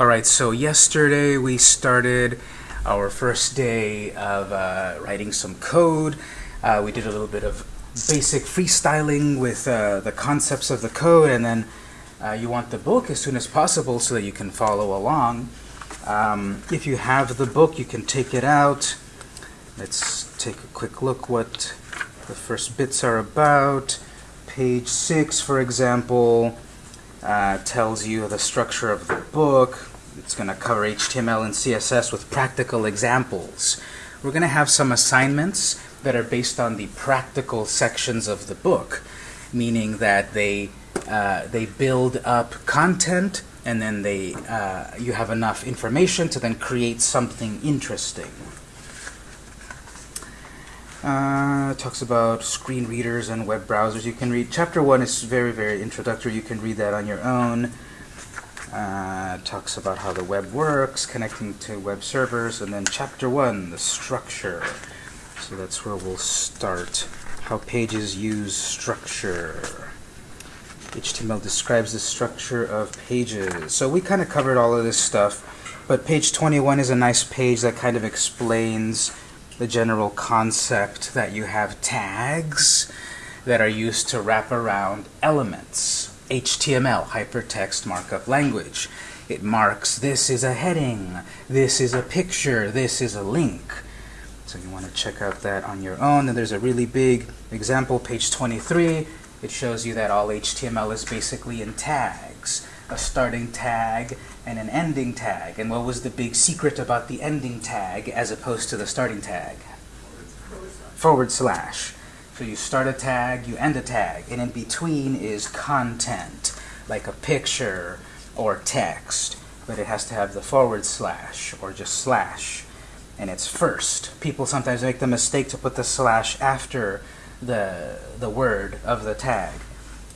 All right, so yesterday we started our first day of uh, writing some code. Uh, we did a little bit of basic freestyling with uh, the concepts of the code, and then uh, you want the book as soon as possible so that you can follow along. Um, if you have the book, you can take it out. Let's take a quick look what the first bits are about. Page 6, for example, uh, tells you the structure of the book. It's going to cover HTML and CSS with practical examples. We're going to have some assignments that are based on the practical sections of the book, meaning that they uh, they build up content and then they uh, you have enough information to then create something interesting. Uh, talks about screen readers and web browsers. You can read chapter one is very very introductory. You can read that on your own. Uh, talks about how the web works, connecting to web servers, and then chapter one, the structure. So that's where we'll start. How pages use structure. HTML describes the structure of pages. So we kind of covered all of this stuff, but page 21 is a nice page that kind of explains the general concept that you have tags that are used to wrap around elements. HTML, Hypertext Markup Language. It marks this is a heading, this is a picture, this is a link. So you want to check out that on your own. And there's a really big example, page 23. It shows you that all HTML is basically in tags. A starting tag and an ending tag. And what was the big secret about the ending tag as opposed to the starting tag? Forward slash. So you start a tag, you end a tag, and in between is content, like a picture or text, but it has to have the forward slash or just slash, and it's first. People sometimes make the mistake to put the slash after the, the word of the tag.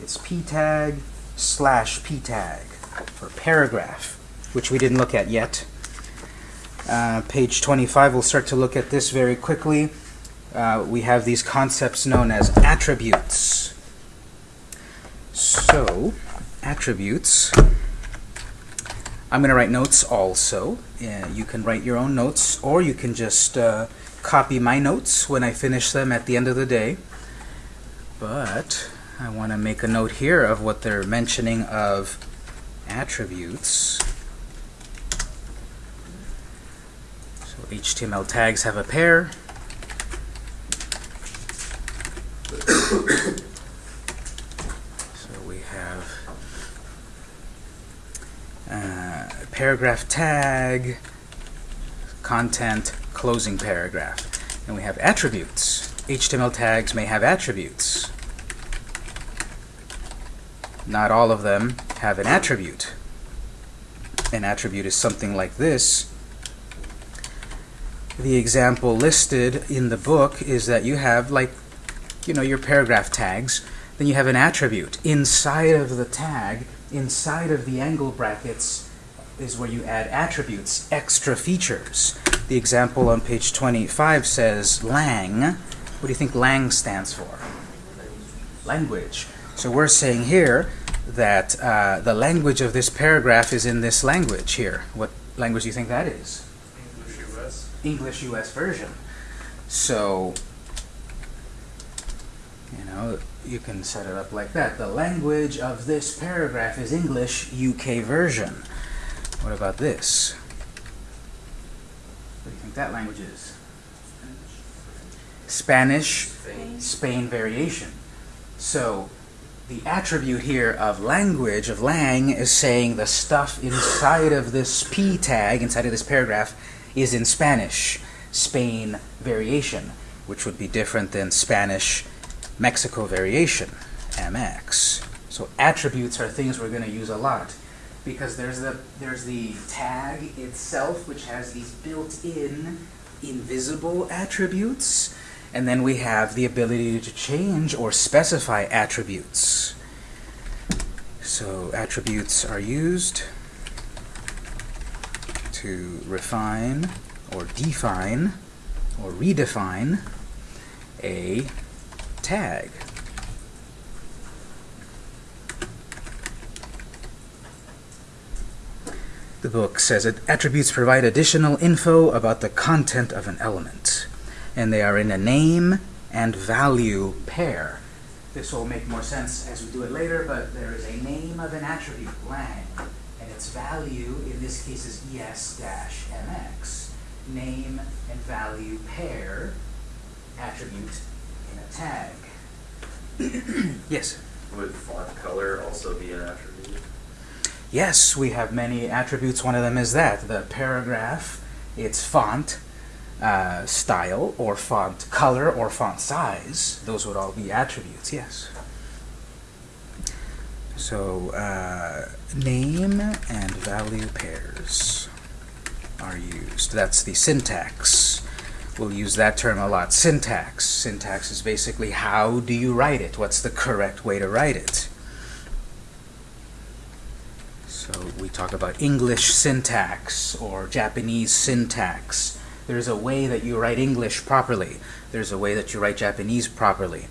It's p tag slash p tag for paragraph, which we didn't look at yet. Uh, page 25, we'll start to look at this very quickly uh, we have these concepts known as attributes. So, attributes. I'm going to write notes also. Yeah, you can write your own notes, or you can just uh, copy my notes when I finish them at the end of the day. But I want to make a note here of what they're mentioning of attributes. So HTML tags have a pair. so we have uh, paragraph tag, content, closing paragraph. And we have attributes. HTML tags may have attributes. Not all of them have an attribute. An attribute is something like this. The example listed in the book is that you have like you know, your paragraph tags, then you have an attribute. Inside of the tag, inside of the angle brackets, is where you add attributes, extra features. The example on page 25 says lang. What do you think lang stands for? Language. So we're saying here that uh, the language of this paragraph is in this language here. What language do you think that is? English US. English US version. So you know, you can set it up like that. The language of this paragraph is English UK version. What about this? What do you think that language is? Spanish, Spain. Spain variation. So the attribute here of language, of lang, is saying the stuff inside of this p tag, inside of this paragraph, is in Spanish, Spain variation, which would be different than Spanish Mexico variation, MX. So attributes are things we're going to use a lot because there's the there's the tag itself which has these built-in invisible attributes and then we have the ability to change or specify attributes. So attributes are used to refine or define or redefine a tag. the book says that attributes provide additional info about the content of an element, and they are in a name and value pair. This will make more sense as we do it later, but there is a name of an attribute, lang, and its value in this case is es-mx. Name and value pair attribute tag. yes? Would font color also be an attribute? Yes, we have many attributes. One of them is that the paragraph, its font, uh, style, or font color, or font size. Those would all be attributes, yes. So, uh, name and value pairs are used. That's the syntax. We'll use that term a lot. Syntax. Syntax is basically how do you write it? What's the correct way to write it? So we talk about English syntax or Japanese syntax. There's a way that you write English properly. There's a way that you write Japanese properly.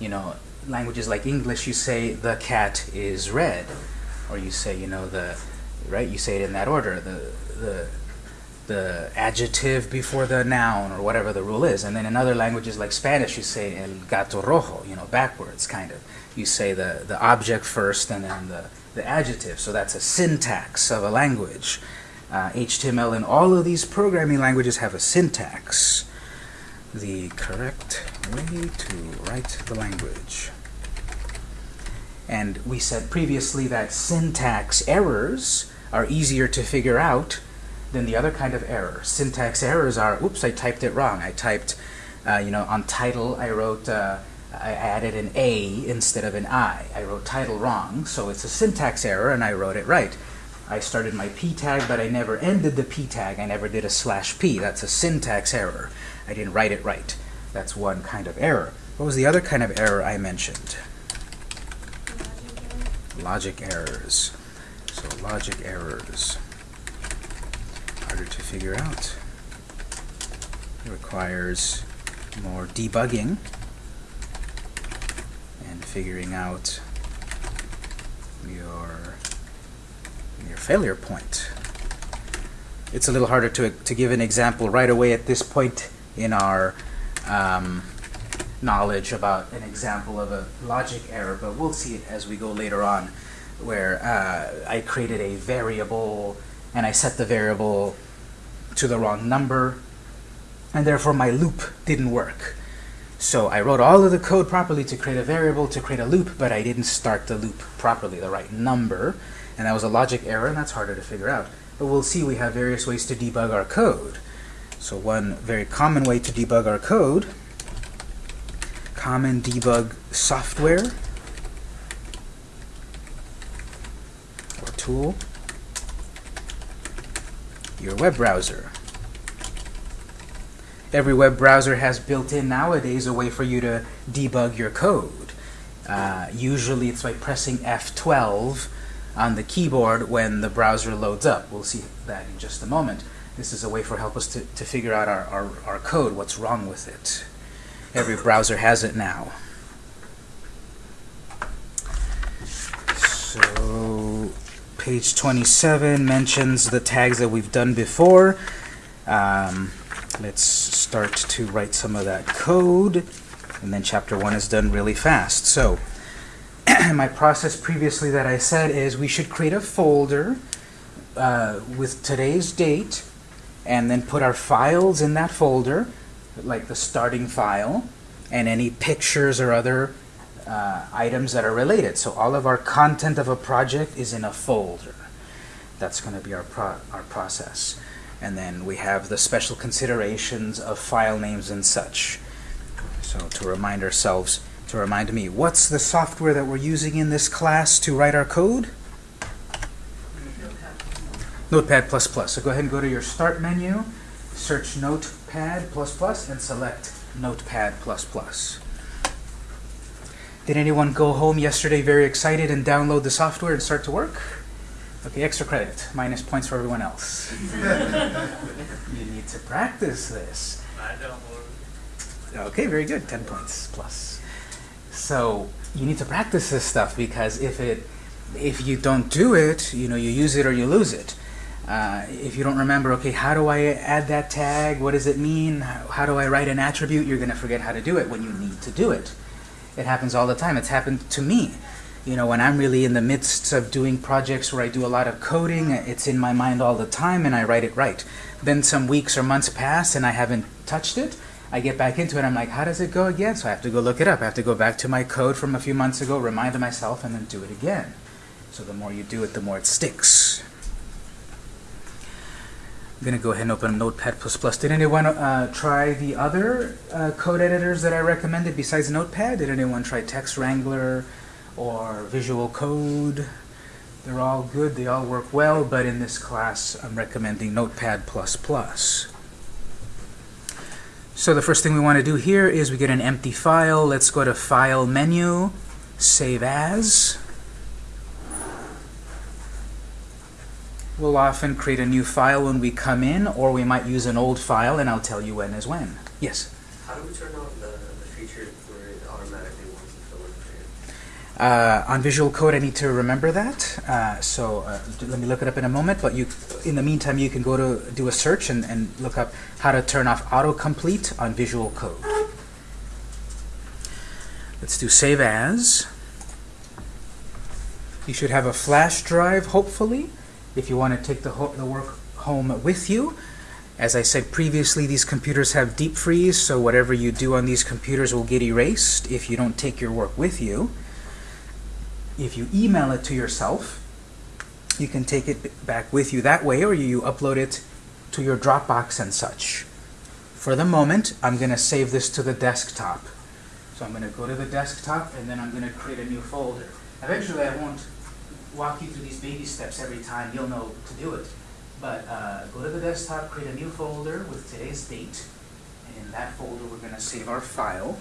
You know, languages like English, you say the cat is red, or you say, you know, the right. You say it in that order. The the the adjective before the noun or whatever the rule is. And then in other languages like Spanish, you say el gato rojo, you know, backwards kind of. You say the, the object first and then the, the adjective. So that's a syntax of a language. Uh, HTML and all of these programming languages have a syntax. The correct way to write the language. And we said previously that syntax errors are easier to figure out than the other kind of error. Syntax errors are, oops, I typed it wrong. I typed, uh, you know, on title, I wrote, uh, I added an A instead of an I. I wrote title wrong, so it's a syntax error, and I wrote it right. I started my p tag, but I never ended the p tag. I never did a slash p. That's a syntax error. I didn't write it right. That's one kind of error. What was the other kind of error I mentioned? Logic errors. So logic errors harder to figure out. It requires more debugging and figuring out your your failure point. It's a little harder to, to give an example right away at this point in our um, knowledge about an example of a logic error, but we'll see it as we go later on, where uh, I created a variable and I set the variable to the wrong number, and therefore my loop didn't work. So I wrote all of the code properly to create a variable, to create a loop, but I didn't start the loop properly, the right number, and that was a logic error, and that's harder to figure out. But we'll see we have various ways to debug our code. So one very common way to debug our code, common debug software or tool, your web browser. Every web browser has built in nowadays a way for you to debug your code. Uh, usually it's by pressing F12 on the keyboard when the browser loads up. We'll see that in just a moment. This is a way for help us to, to figure out our, our, our code, what's wrong with it. Every browser has it now. So page 27 mentions the tags that we've done before. Um, let's start to write some of that code. And then chapter 1 is done really fast. So my process previously that I said is we should create a folder uh, with today's date and then put our files in that folder, like the starting file, and any pictures or other uh, items that are related. So all of our content of a project is in a folder. That's going to be our, pro our process. And then we have the special considerations of file names and such. So to remind ourselves, to remind me, what's the software that we're using in this class to write our code? Notepad++. So go ahead and go to your Start menu, search Notepad++, and select Notepad++. Did anyone go home yesterday very excited and download the software and start to work? Okay, extra credit, minus points for everyone else. you need to practice this. I downloaded. Okay, very good, 10 points plus. So you need to practice this stuff because if it if you don't do it, you know, you use it or you lose it. Uh, if you don't remember, okay, how do I add that tag? What does it mean? How do I write an attribute? You're going to forget how to do it when you need to do it. It happens all the time. It's happened to me. You know, when I'm really in the midst of doing projects where I do a lot of coding, it's in my mind all the time and I write it right. Then some weeks or months pass and I haven't touched it. I get back into it. I'm like, how does it go again? So I have to go look it up. I have to go back to my code from a few months ago, remind myself, and then do it again. So the more you do it, the more it sticks. I'm going to go ahead and open Notepad++. Did anyone uh, try the other uh, code editors that I recommended besides Notepad? Did anyone try Text Wrangler or Visual Code? They're all good. They all work well, but in this class, I'm recommending Notepad++. So the first thing we want to do here is we get an empty file. Let's go to File menu, Save As. We'll often create a new file when we come in, or we might use an old file, and I'll tell you when is when. Yes? How do we turn on the, the feature where it automatically wants to fill in the Uh, on Visual Code, I need to remember that. Uh, so uh, let me look it up in a moment. But you, in the meantime, you can go to do a search and, and look up how to turn off autocomplete on Visual Code. Let's do Save As. You should have a flash drive, hopefully, if you want to take the, the work home with you. As I said previously, these computers have deep freeze, so whatever you do on these computers will get erased if you don't take your work with you. If you email it to yourself, you can take it back with you that way, or you upload it to your Dropbox and such. For the moment, I'm going to save this to the desktop. So I'm going to go to the desktop, and then I'm going to create a new folder. Eventually, I won't walk you through these baby steps every time. You'll know to do it. But uh, go to the desktop, create a new folder with today's date, and in that folder, we're going to save our file.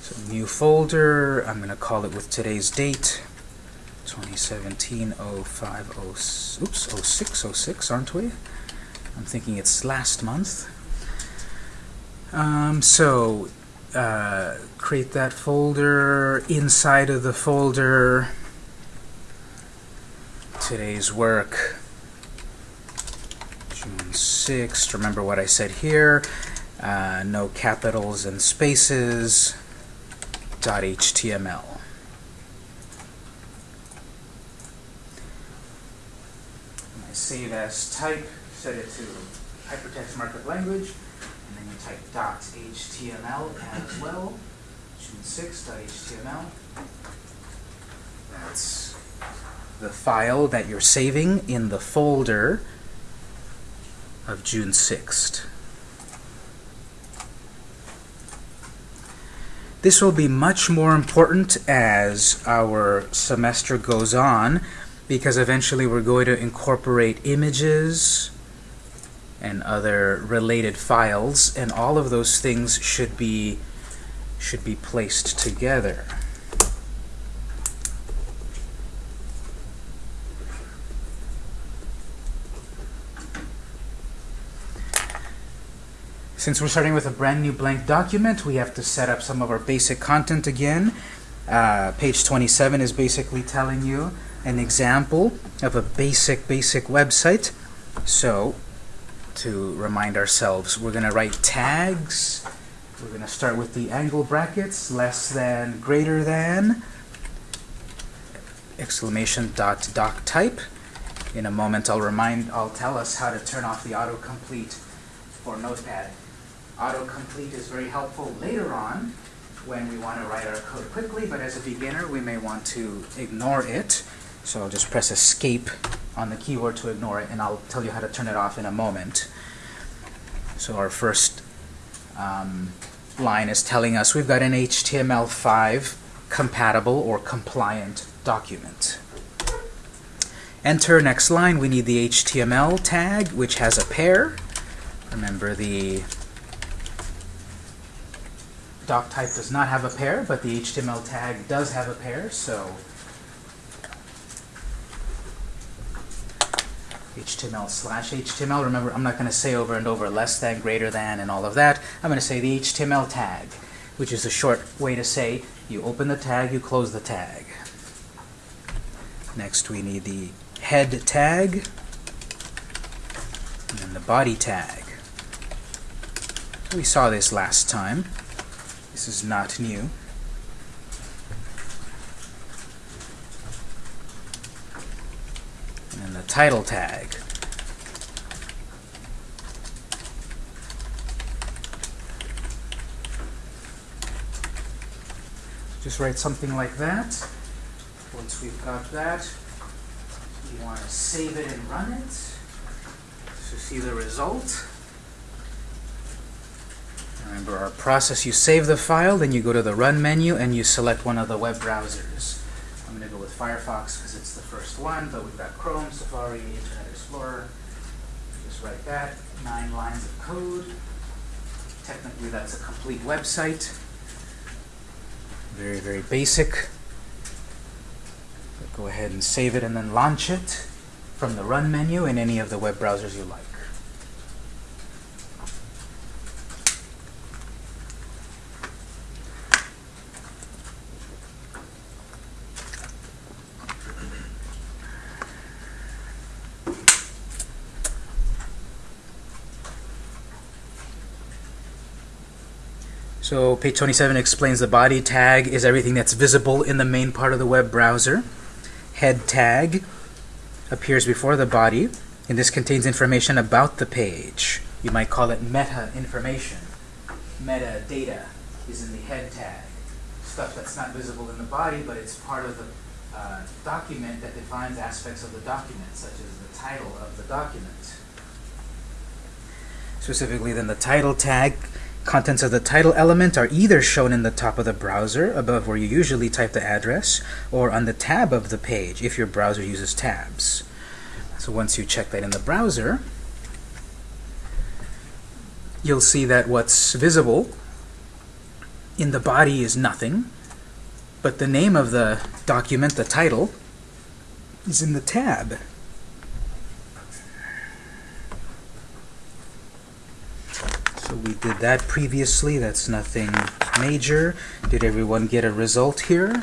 So new folder, I'm going to call it with today's date, 2017 05 oops 06 06 aren't we? I'm thinking it's last month. Um, so uh, create that folder inside of the folder. Today's work. June 6th remember what I said here. Uh, no capitals and spaces. Dot .html I save as type set it to hypertext markup language type .html as well. June 6.html that's the file that you're saving in the folder of June 6th This will be much more important as our semester goes on because eventually we're going to incorporate images and other related files and all of those things should be should be placed together. Since we're starting with a brand new blank document, we have to set up some of our basic content again. Uh, page 27 is basically telling you an example of a basic, basic website. So, to remind ourselves, we're going to write tags. We're going to start with the angle brackets, less than, greater than, exclamation dot doc type. In a moment, I'll remind, I'll tell us how to turn off the autocomplete for Notepad. Autocomplete is very helpful later on when we want to write our code quickly, but as a beginner, we may want to ignore it. So I'll just press escape on the keyboard to ignore it, and I'll tell you how to turn it off in a moment. So our first um, line is telling us we've got an HTML5 compatible or compliant document. Enter next line. We need the HTML tag, which has a pair. Remember the doc type does not have a pair, but the HTML tag does have a pair, so HTML slash HTML. Remember, I'm not going to say over and over less than, greater than, and all of that. I'm going to say the HTML tag, which is a short way to say you open the tag, you close the tag. Next, we need the head tag, and then the body tag. We saw this last time. This is not new. And then the title tag. Just write something like that. Once we've got that, you want to save it and run it to see the result. Remember our process, you save the file, then you go to the Run menu and you select one of the web browsers. I'm going to go with Firefox because it's first one, but we've got Chrome, Safari, Internet Explorer. Just write that, nine lines of code. Technically that's a complete website. Very, very basic. Go ahead and save it and then launch it from the Run menu in any of the web browsers you like. So page 27 explains the body tag is everything that's visible in the main part of the web browser. Head tag appears before the body, and this contains information about the page. You might call it meta information. Meta data is in the head tag. Stuff that's not visible in the body, but it's part of the uh, document that defines aspects of the document, such as the title of the document. Specifically, then the title tag Contents of the title element are either shown in the top of the browser, above where you usually type the address, or on the tab of the page, if your browser uses tabs. So once you check that in the browser, you'll see that what's visible in the body is nothing, but the name of the document, the title, is in the tab. So we did that previously. That's nothing major. Did everyone get a result here?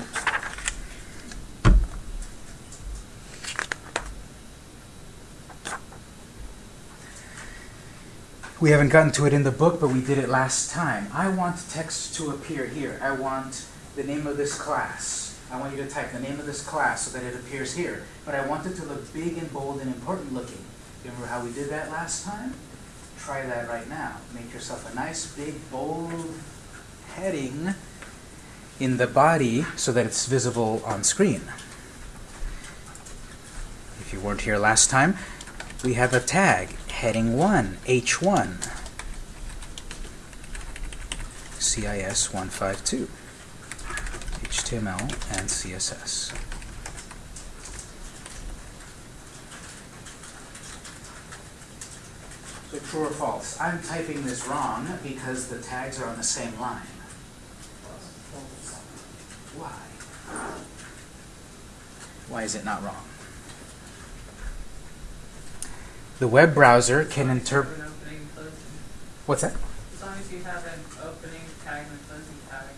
We haven't gotten to it in the book, but we did it last time. I want text to appear here. I want the name of this class. I want you to type the name of this class so that it appears here. But I want it to look big and bold and important looking. Remember how we did that last time? Try that right now. Make yourself a nice big bold heading in the body so that it's visible on screen. If you weren't here last time, we have a tag, heading 1, H1, CIS 152, HTML and CSS. So true or false? I'm typing this wrong because the tags are on the same line. Why? Why is it not wrong? The web browser can interpret. Open, opening, closing. What's that? As long as you have an opening tag and a closing tag.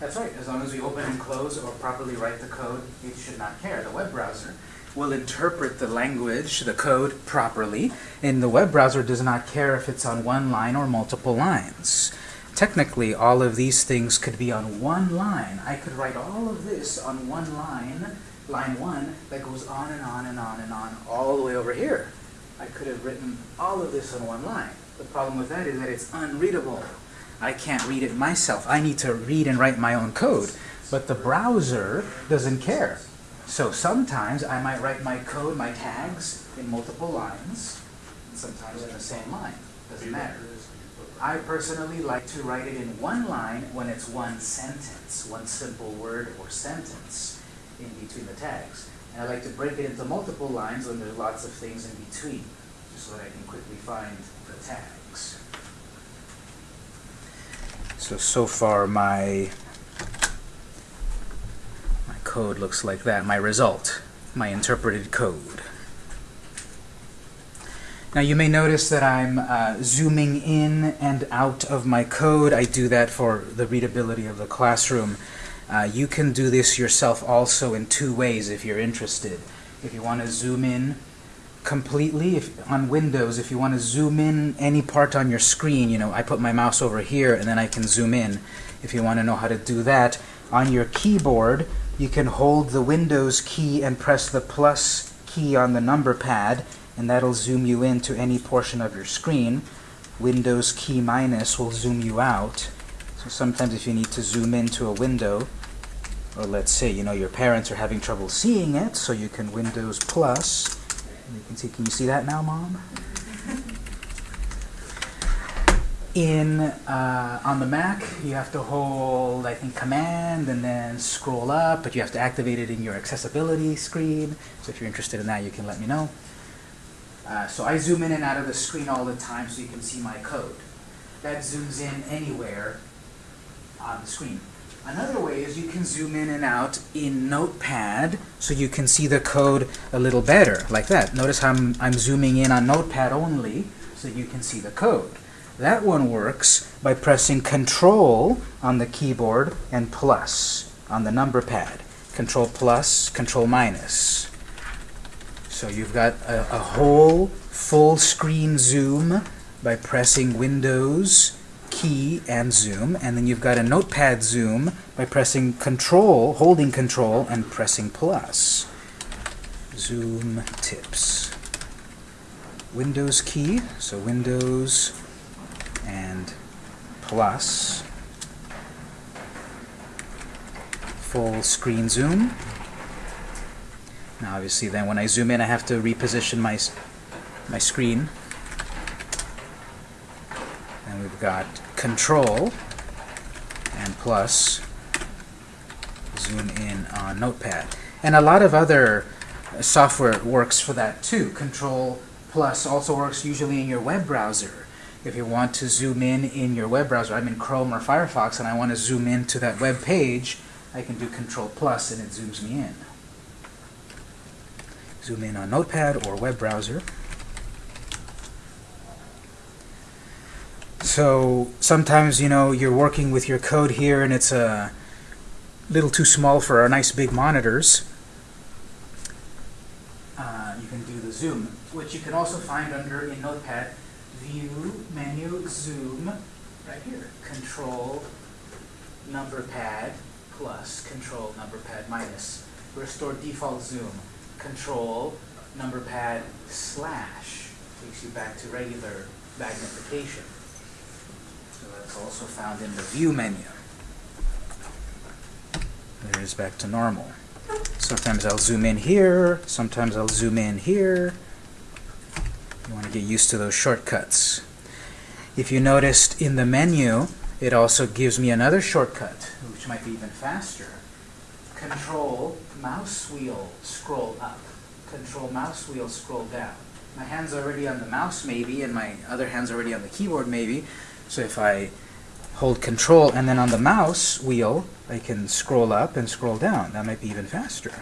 That's right. As long as we open and close or properly write the code, it should not care. The web browser will interpret the language, the code, properly, and the web browser does not care if it's on one line or multiple lines. Technically, all of these things could be on one line. I could write all of this on one line, line one, that goes on and on and on and on all the way over here. I could have written all of this on one line. The problem with that is that it's unreadable. I can't read it myself. I need to read and write my own code. But the browser doesn't care. So sometimes I might write my code, my tags, in multiple lines, sometimes in the same line. Doesn't matter. I personally like to write it in one line when it's one sentence, one simple word or sentence in between the tags. And I like to break it into multiple lines when there's lots of things in between, just so that I can quickly find the tags. So, so far my code looks like that, my result, my interpreted code. Now you may notice that I'm uh, zooming in and out of my code. I do that for the readability of the classroom. Uh, you can do this yourself also in two ways if you're interested. If you want to zoom in completely, if on Windows, if you want to zoom in any part on your screen, you know, I put my mouse over here and then I can zoom in. If you want to know how to do that, on your keyboard, you can hold the Windows key and press the plus key on the number pad, and that'll zoom you in to any portion of your screen. Windows key minus will zoom you out. So sometimes if you need to zoom into a window, or let's say, you know, your parents are having trouble seeing it, so you can Windows plus. You can see, can you see that now, Mom? In, uh, on the Mac, you have to hold, I think, Command and then scroll up, but you have to activate it in your accessibility screen. So if you're interested in that, you can let me know. Uh, so I zoom in and out of the screen all the time so you can see my code. That zooms in anywhere on the screen. Another way is you can zoom in and out in Notepad so you can see the code a little better, like that. Notice how I'm, I'm zooming in on Notepad only so you can see the code. That one works by pressing Control on the keyboard and plus on the number pad. Control plus, Control minus. So you've got a, a whole full screen zoom by pressing Windows key and zoom, and then you've got a notepad zoom by pressing control, holding control, and pressing plus. Zoom tips. Windows key, so Windows and plus. Full screen zoom. Now obviously then when I zoom in I have to reposition my, my screen. And we've got control and plus zoom in on notepad. And a lot of other software works for that too. Control plus also works usually in your web browser. If you want to zoom in in your web browser, I'm in Chrome or Firefox and I want to zoom in to that web page, I can do control plus and it zooms me in. Zoom in on notepad or web browser. So sometimes, you know, you're working with your code here and it's a little too small for our nice big monitors. Uh, you can do the zoom, which you can also find under in Notepad, View, Menu, Zoom, right here. Control, number pad, plus, Control, number pad, minus. Restore default zoom. Control, number pad, slash, takes you back to regular magnification. So that's also found in the View menu. There is back to normal. Sometimes I'll zoom in here, sometimes I'll zoom in here. You want to get used to those shortcuts. If you noticed in the menu, it also gives me another shortcut, which might be even faster. Control mouse wheel scroll up. Control mouse wheel scroll down. My hand's already on the mouse maybe, and my other hand's already on the keyboard maybe. So if I hold control and then on the mouse wheel, I can scroll up and scroll down. That might be even faster.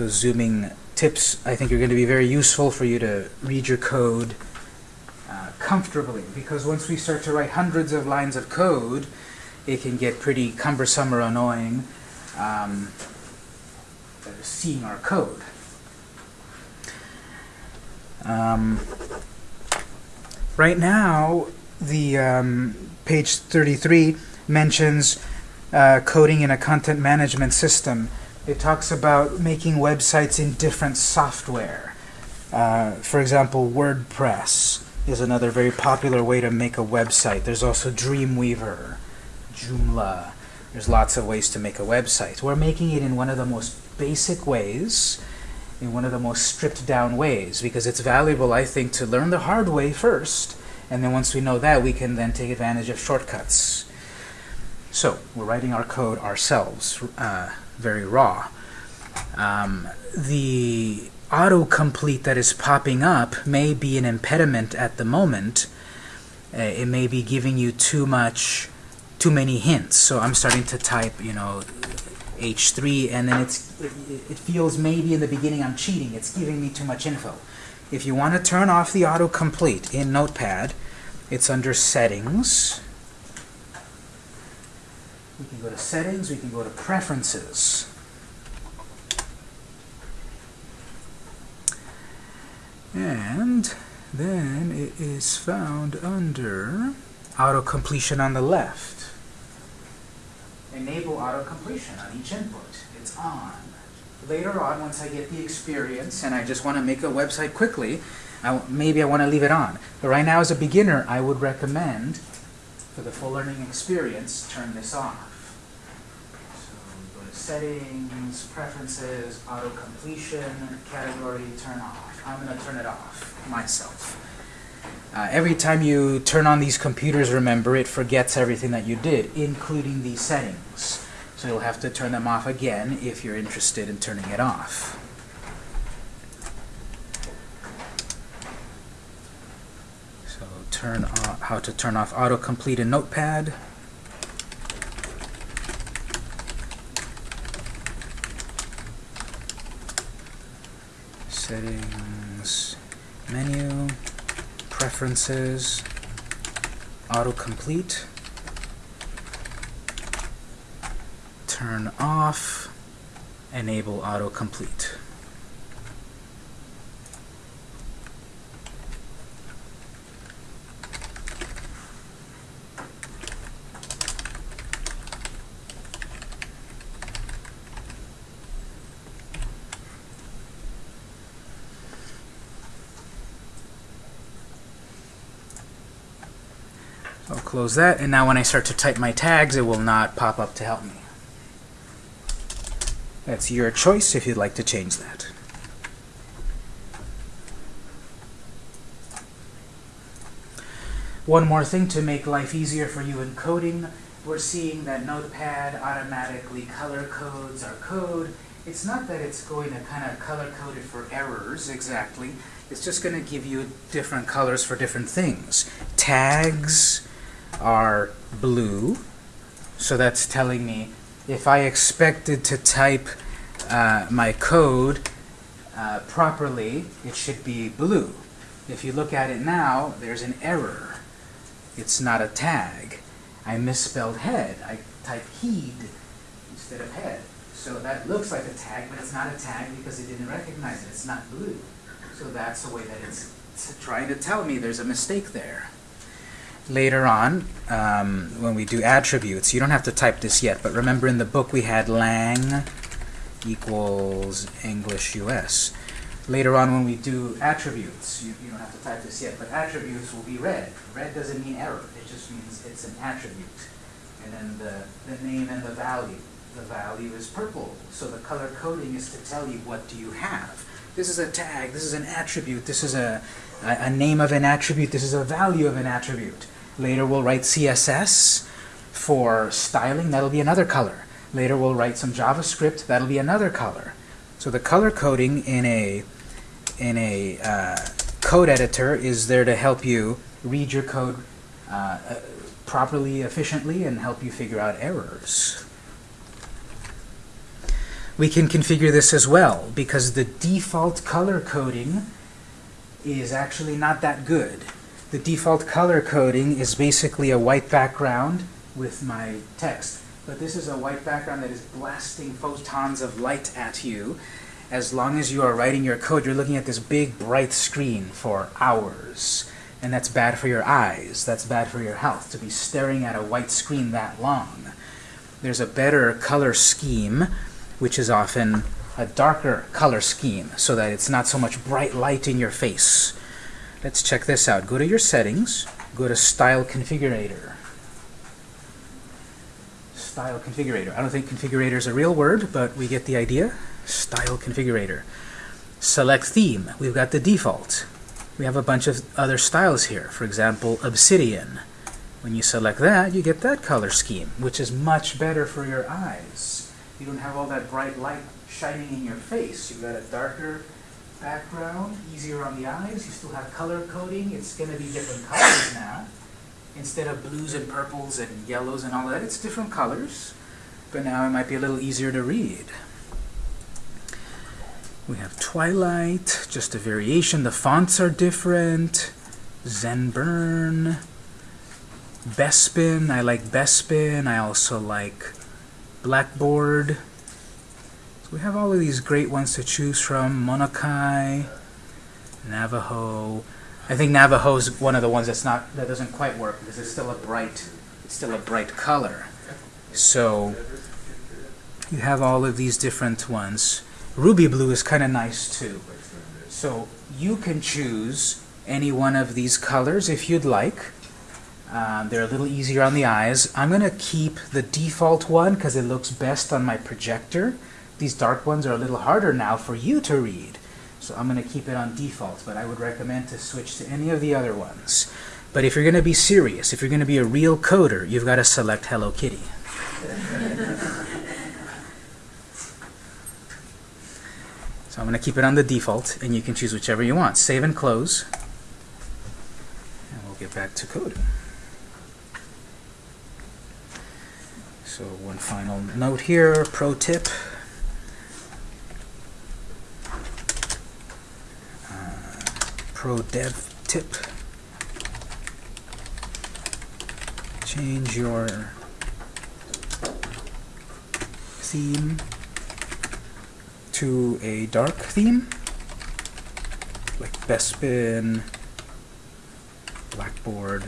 Those zooming tips, I think, are going to be very useful for you to read your code uh, comfortably. Because once we start to write hundreds of lines of code, it can get pretty cumbersome or annoying um, seeing our code. Um, right now, the um, page 33 mentions uh, coding in a content management system. It talks about making websites in different software. Uh, for example, WordPress is another very popular way to make a website. There's also Dreamweaver, Joomla. There's lots of ways to make a website. We're making it in one of the most basic ways, in one of the most stripped down ways, because it's valuable, I think, to learn the hard way first, and then once we know that, we can then take advantage of shortcuts. So, we're writing our code ourselves, uh, very raw. Um, the autocomplete that is popping up may be an impediment at the moment. Uh, it may be giving you too much, too many hints. So I'm starting to type, you know, H3, and then it's it, it feels maybe in the beginning I'm cheating. It's giving me too much info. If you want to turn off the autocomplete in Notepad, It's under Settings. Can go to Settings, we can go to Preferences. And then it is found under auto completion on the left. Enable auto completion on each input. It's on. Later on, once I get the experience and I just want to make a website quickly, I maybe I want to leave it on. But right now, as a beginner, I would recommend, for the full learning experience, turn this off. Settings, Preferences, Auto Completion, Category, Turn Off. I'm going to turn it off myself. Uh, every time you turn on these computers, remember, it forgets everything that you did, including these settings. So you'll have to turn them off again if you're interested in turning it off. So turn off, how to turn off autocomplete in Notepad. Settings, menu, preferences, autocomplete, turn off, enable autocomplete. I'll close that, and now when I start to type my tags, it will not pop up to help me. That's your choice if you'd like to change that. One more thing to make life easier for you in coding, we're seeing that Notepad automatically color codes our code. It's not that it's going to kind of color code it for errors exactly. It's just going to give you different colors for different things. Tags are blue, so that's telling me if I expected to type uh, my code uh, properly, it should be blue. If you look at it now, there's an error. It's not a tag. I misspelled head. I typed heed instead of head. So that looks like a tag, but it's not a tag because it didn't recognize it. It's not blue. So that's the way that it's trying to tell me there's a mistake there. Later on, um, when we do attributes, you don't have to type this yet, but remember in the book we had lang equals English US. Later on when we do attributes, you, you don't have to type this yet, but attributes will be red. Red doesn't mean error, it just means it's an attribute. And then the, the name and the value. The value is purple, so the color coding is to tell you what do you have. This is a tag, this is an attribute, this is a, a, a name of an attribute, this is a value of an attribute. Later we'll write CSS for styling, that'll be another color. Later we'll write some JavaScript, that'll be another color. So the color coding in a, in a uh, code editor is there to help you read your code uh, uh, properly, efficiently, and help you figure out errors. We can configure this as well, because the default color coding is actually not that good. The default color coding is basically a white background with my text. But this is a white background that is blasting photons of light at you. As long as you are writing your code, you're looking at this big, bright screen for hours. And that's bad for your eyes. That's bad for your health, to be staring at a white screen that long. There's a better color scheme, which is often a darker color scheme, so that it's not so much bright light in your face. Let's check this out. Go to your settings, go to Style Configurator. Style Configurator. I don't think configurator is a real word, but we get the idea. Style Configurator. Select Theme. We've got the default. We have a bunch of other styles here. For example, Obsidian. When you select that, you get that color scheme, which is much better for your eyes. You don't have all that bright light shining in your face. You've got a darker background, easier on the eyes. You still have color coding. It's going to be different colors now. Instead of blues and purples and yellows and all that, it's different colors. But now it might be a little easier to read. We have Twilight, just a variation. The fonts are different. Zenburn, Bespin. I like Bespin. I also like Blackboard. We have all of these great ones to choose from. Monokai, Navajo. I think Navajo is one of the ones that's not that doesn't quite work because it's still a bright it's still a bright color. So you have all of these different ones. Ruby blue is kind of nice too. So you can choose any one of these colors if you'd like. Um, they're a little easier on the eyes. I'm going to keep the default one because it looks best on my projector. These dark ones are a little harder now for you to read. So I'm going to keep it on default, but I would recommend to switch to any of the other ones. But if you're going to be serious, if you're going to be a real coder, you've got to select Hello Kitty. So I'm going to keep it on the default, and you can choose whichever you want. Save and close. And we'll get back to coding. So one final note here, pro tip. Pro dev tip. Change your theme to a dark theme, like Bespin, Blackboard,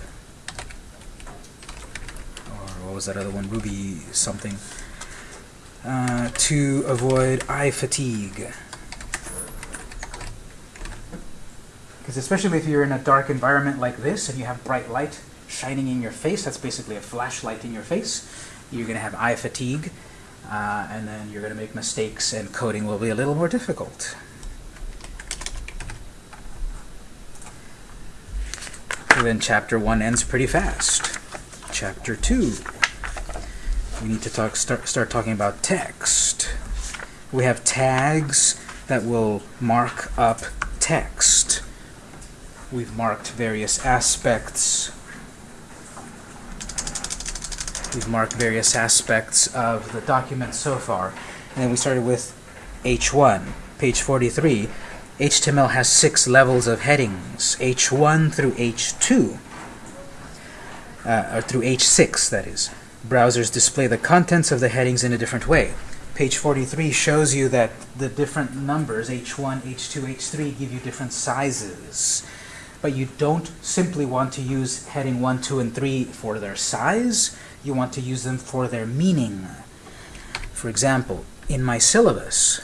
or what was that other one, Ruby something, uh, to avoid eye fatigue. Because especially if you're in a dark environment like this and you have bright light shining in your face, that's basically a flashlight in your face, you're going to have eye fatigue. Uh, and then you're going to make mistakes and coding will be a little more difficult. So then chapter 1 ends pretty fast. Chapter 2, we need to talk, start, start talking about text. We have tags that will mark up text. We've marked various aspects We've marked various aspects of the document so far. And then we started with H1, page 43. HTML has six levels of headings, H1 through H2, uh, or through H6, that is. Browsers display the contents of the headings in a different way. Page 43 shows you that the different numbers, H1, H2, H3, give you different sizes. But you don't simply want to use heading 1, 2, and 3 for their size you want to use them for their meaning. For example, in my syllabus,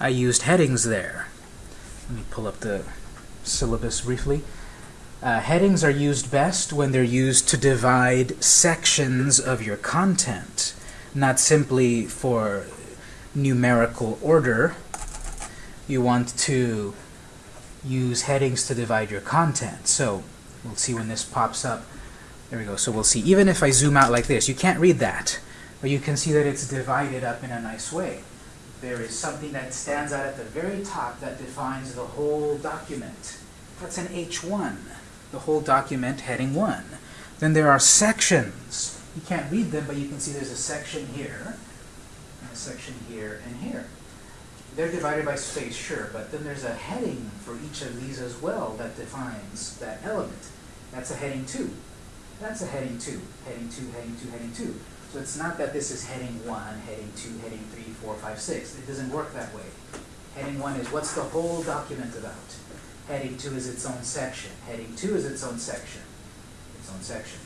I used headings there. Let me pull up the syllabus briefly. Uh, headings are used best when they're used to divide sections of your content, not simply for numerical order. You want to use headings to divide your content. So we'll see when this pops up. There we go. So we'll see. Even if I zoom out like this, you can't read that. But you can see that it's divided up in a nice way. There is something that stands out at the very top that defines the whole document. That's an H1, the whole document heading 1. Then there are sections. You can't read them, but you can see there's a section here, and a section here, and here. They're divided by space, sure, but then there's a heading for each of these as well that defines that element. That's a heading 2. That's a heading 2, heading 2, heading 2, heading 2. So it's not that this is heading 1, heading 2, heading 3, 4, 5, 6. It doesn't work that way. Heading 1 is what's the whole document about? Heading 2 is its own section. Heading 2 is its own section. Its own section.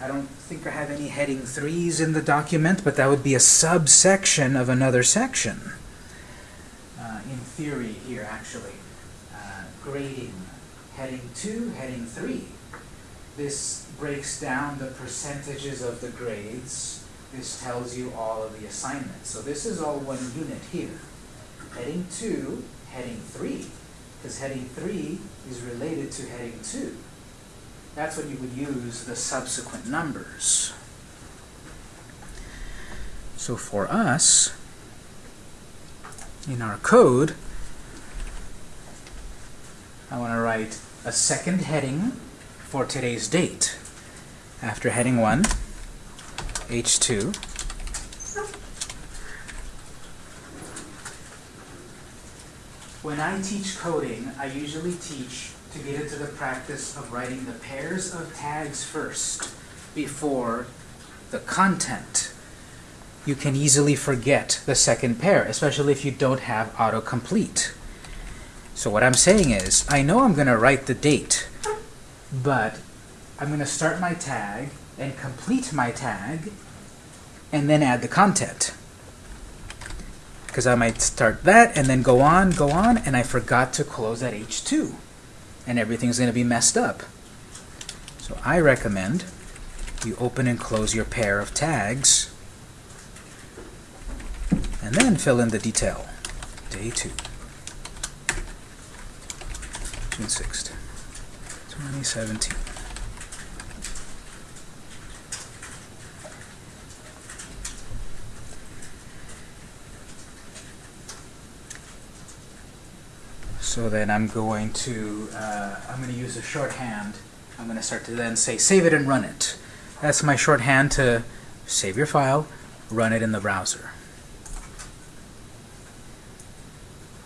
I don't think I have any heading 3s in the document, but that would be a subsection of another section. In theory here, actually. Uh, grading. Heading 2, heading 3. This breaks down the percentages of the grades. This tells you all of the assignments. So this is all one unit here. Heading 2, heading 3. Because heading 3 is related to heading 2. That's when you would use the subsequent numbers. So for us, in our code, I want to write a second heading for today's date after heading 1, H2. When I teach coding, I usually teach to get into the practice of writing the pairs of tags first before the content. You can easily forget the second pair, especially if you don't have autocomplete. So what I'm saying is, I know I'm going to write the date, but I'm going to start my tag and complete my tag and then add the content. Because I might start that and then go on, go on, and I forgot to close that H2. And everything's going to be messed up. So I recommend you open and close your pair of tags and then fill in the detail. Day 2. June 6th, 2017. So then I'm going to, uh, I'm going to use a shorthand. I'm going to start to then say save it and run it. That's my shorthand to save your file, run it in the browser.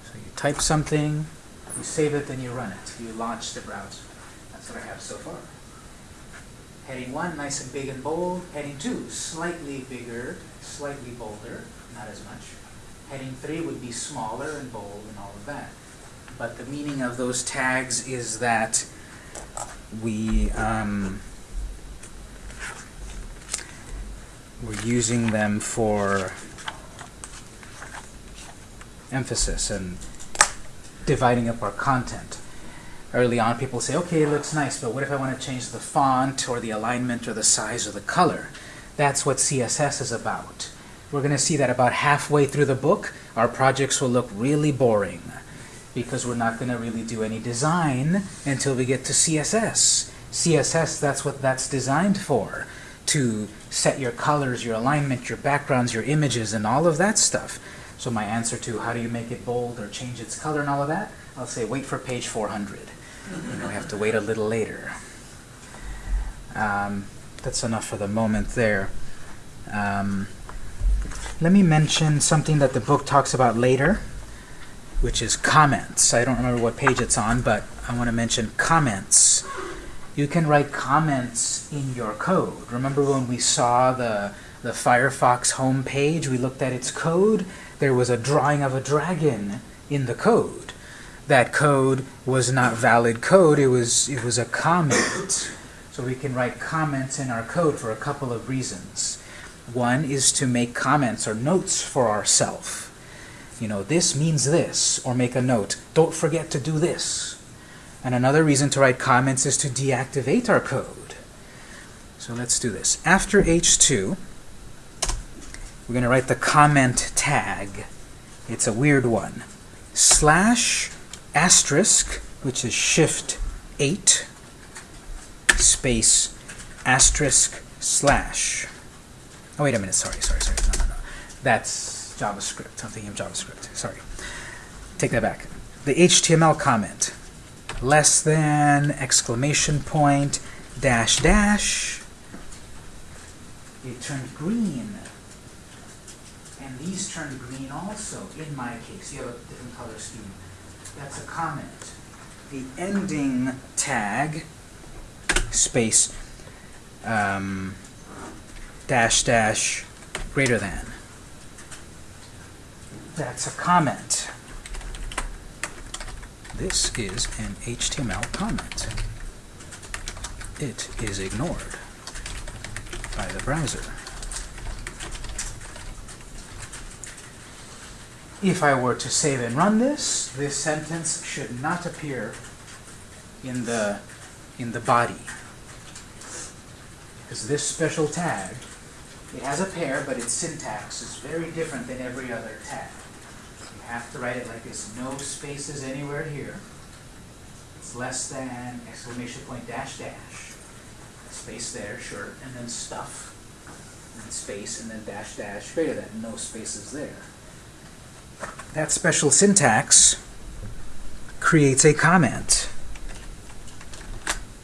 So you type something, you save it, then you run it. You launch the browser. That's what I have so far. Heading 1, nice and big and bold. Heading 2, slightly bigger, slightly bolder, not as much. Heading 3 would be smaller and bold and all of that. But the meaning of those tags is that we um, we're using them for emphasis and dividing up our content. Early on, people say, okay, it looks nice, but what if I want to change the font or the alignment or the size or the color? That's what CSS is about. We're going to see that about halfway through the book, our projects will look really boring because we're not going to really do any design until we get to CSS. CSS, that's what that's designed for, to set your colors, your alignment, your backgrounds, your images, and all of that stuff. So my answer to how do you make it bold or change its color and all of that, I'll say wait for page 400. You know, we have to wait a little later. Um, that's enough for the moment there. Um, let me mention something that the book talks about later which is comments. I don't remember what page it's on, but I want to mention comments. You can write comments in your code. Remember when we saw the, the Firefox homepage, we looked at its code? There was a drawing of a dragon in the code. That code was not valid code, it was, it was a comment. So we can write comments in our code for a couple of reasons. One is to make comments or notes for ourselves you know, this means this, or make a note, don't forget to do this. And another reason to write comments is to deactivate our code. So let's do this. After H2, we're going to write the comment tag. It's a weird one. Slash asterisk, which is shift 8, space asterisk slash. Oh, wait a minute. Sorry, sorry, sorry. No, no, no. That's JavaScript. I'm thinking of JavaScript. Sorry. Take that back. The HTML comment. Less than, exclamation point, dash dash. It turned green. These turned green also, in my case. You have a different color scheme. That's a comment. The ending tag, space, um, dash dash, greater than. That's a comment. This is an HTML comment. It is ignored by the browser. If I were to save and run this, this sentence should not appear in the in the body. Because this special tag, it has a pair, but its syntax is very different than every other tag You have to write it like this. No spaces anywhere here. It's less than exclamation point dash dash. Space there, sure. And then stuff. And then space and then dash dash greater than. No spaces there. That special syntax creates a comment.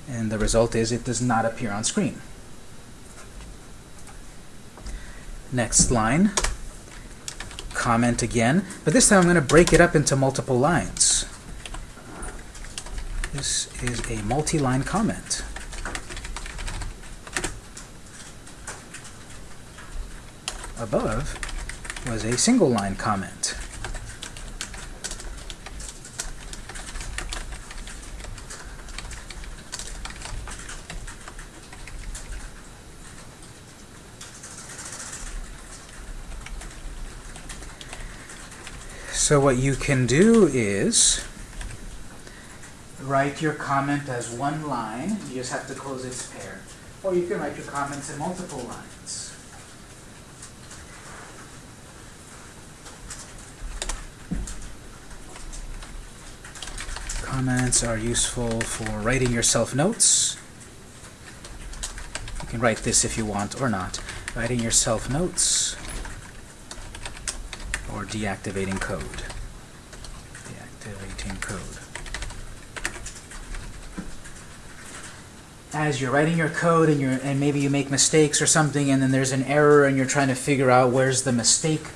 And the result is it does not appear on screen. Next line comment again, but this time I'm going to break it up into multiple lines. This is a multi-line comment. Above was a single line comment. So what you can do is write your comment as one line. You just have to close its pair. Or you can write your comments in multiple lines. Comments are useful for writing yourself notes. You can write this if you want or not. Writing yourself notes or deactivating code. Deactivating code. As you're writing your code and you're and maybe you make mistakes or something and then there's an error and you're trying to figure out where's the mistake,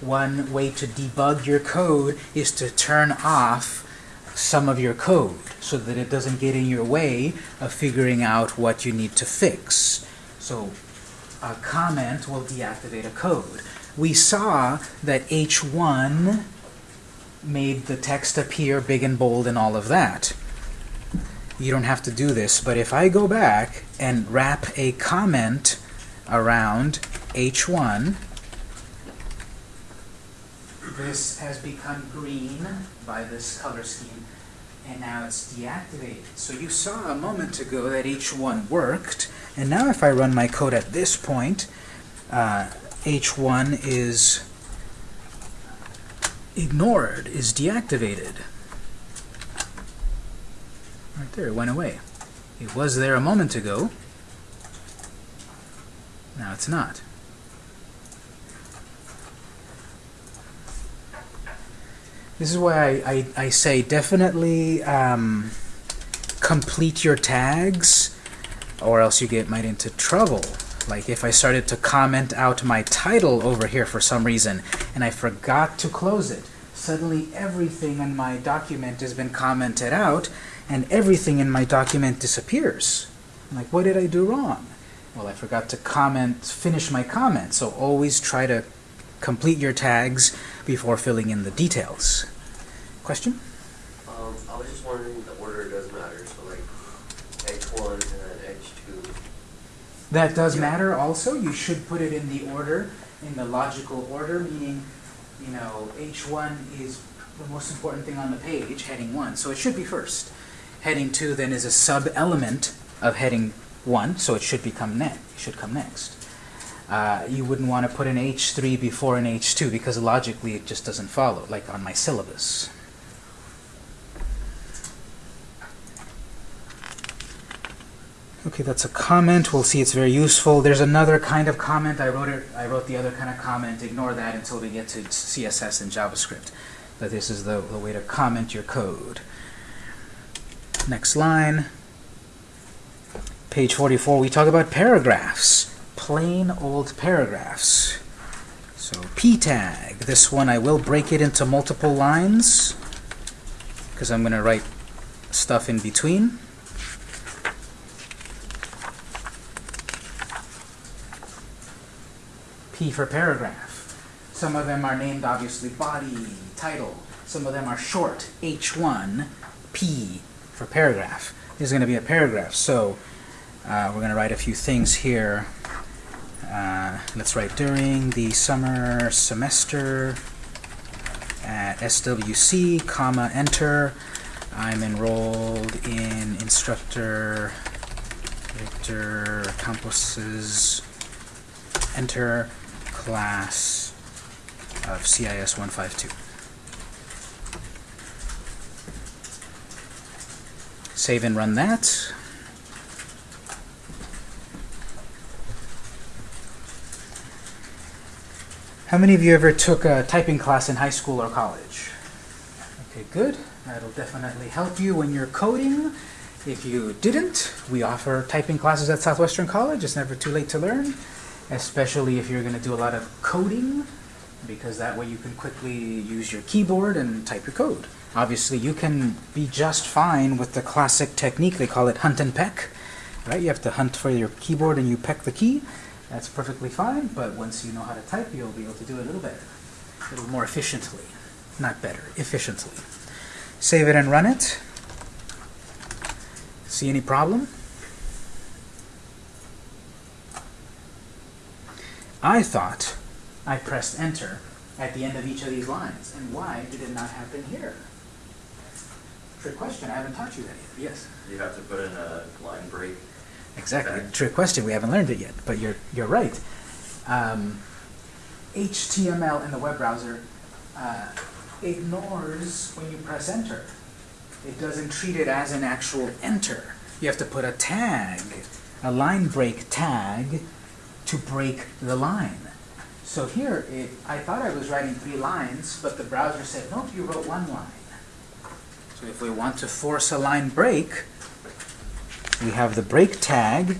one way to debug your code is to turn off some of your code so that it doesn't get in your way of figuring out what you need to fix. So a comment will deactivate a code. We saw that H1 made the text appear big and bold and all of that. You don't have to do this, but if I go back and wrap a comment around H1, this has become green by this color scheme, and now it's deactivated. So you saw a moment ago that H1 worked, and now if I run my code at this point, uh, H1 is ignored, is deactivated. Right there, it went away. It was there a moment ago. Now it's not. This is why I, I, I say definitely um, complete your tags or else you get might into trouble. Like if I started to comment out my title over here for some reason and I forgot to close it, suddenly everything in my document has been commented out and everything in my document disappears. I'm like, what did I do wrong? Well, I forgot to comment, finish my comment. So always try to complete your tags before filling in the details. Question? Um, I was just wondering, the order does matter, so like H1 and then H2. That does matter also. You should put it in the order, in the logical order, meaning, you know, H1 is the most important thing on the page, heading 1, so it should be first. Heading 2 then is a sub-element of heading 1, so it should become ne it should come next. Uh, you wouldn't want to put an H3 before an H2 because logically it just doesn't follow, like on my syllabus. Okay, that's a comment. We'll see it's very useful. There's another kind of comment. I wrote it. I wrote the other kind of comment. Ignore that until we get to CSS and JavaScript. But this is the, the way to comment your code. Next line. Page 44, we talk about paragraphs. Plain old paragraphs. So p tag. This one I will break it into multiple lines because I'm going to write stuff in between. P for paragraph. Some of them are named obviously body, title. Some of them are short, H1, P for paragraph. This is going to be a paragraph, so uh, we're going to write a few things here. Uh, let's write during the summer semester at SWC, comma, enter. I'm enrolled in instructor Victor Campos's enter class of CIS 152. Save and run that. How many of you ever took a typing class in high school or college? Okay, good. That'll definitely help you when you're coding. If you didn't, we offer typing classes at Southwestern College. It's never too late to learn, especially if you're going to do a lot of coding, because that way you can quickly use your keyboard and type your code. Obviously, you can be just fine with the classic technique. They call it hunt and peck. Right? You have to hunt for your keyboard and you peck the key. That's perfectly fine, but once you know how to type, you'll be able to do it a little better, a little more efficiently. Not better, efficiently. Save it and run it. See any problem? I thought I pressed enter at the end of each of these lines. And why did it not happen here? Trick question, I haven't taught you that yet. Yes. You have to put in a line break. Exactly. Okay. Trick question. We haven't learned it yet, but you're you're right. Um, HTML in the web browser uh, ignores when you press enter. It doesn't treat it as an actual enter. You have to put a tag, a line break tag, to break the line. So here, it, I thought I was writing three lines, but the browser said, nope, you wrote one line. So if we want to force a line break, we have the break tag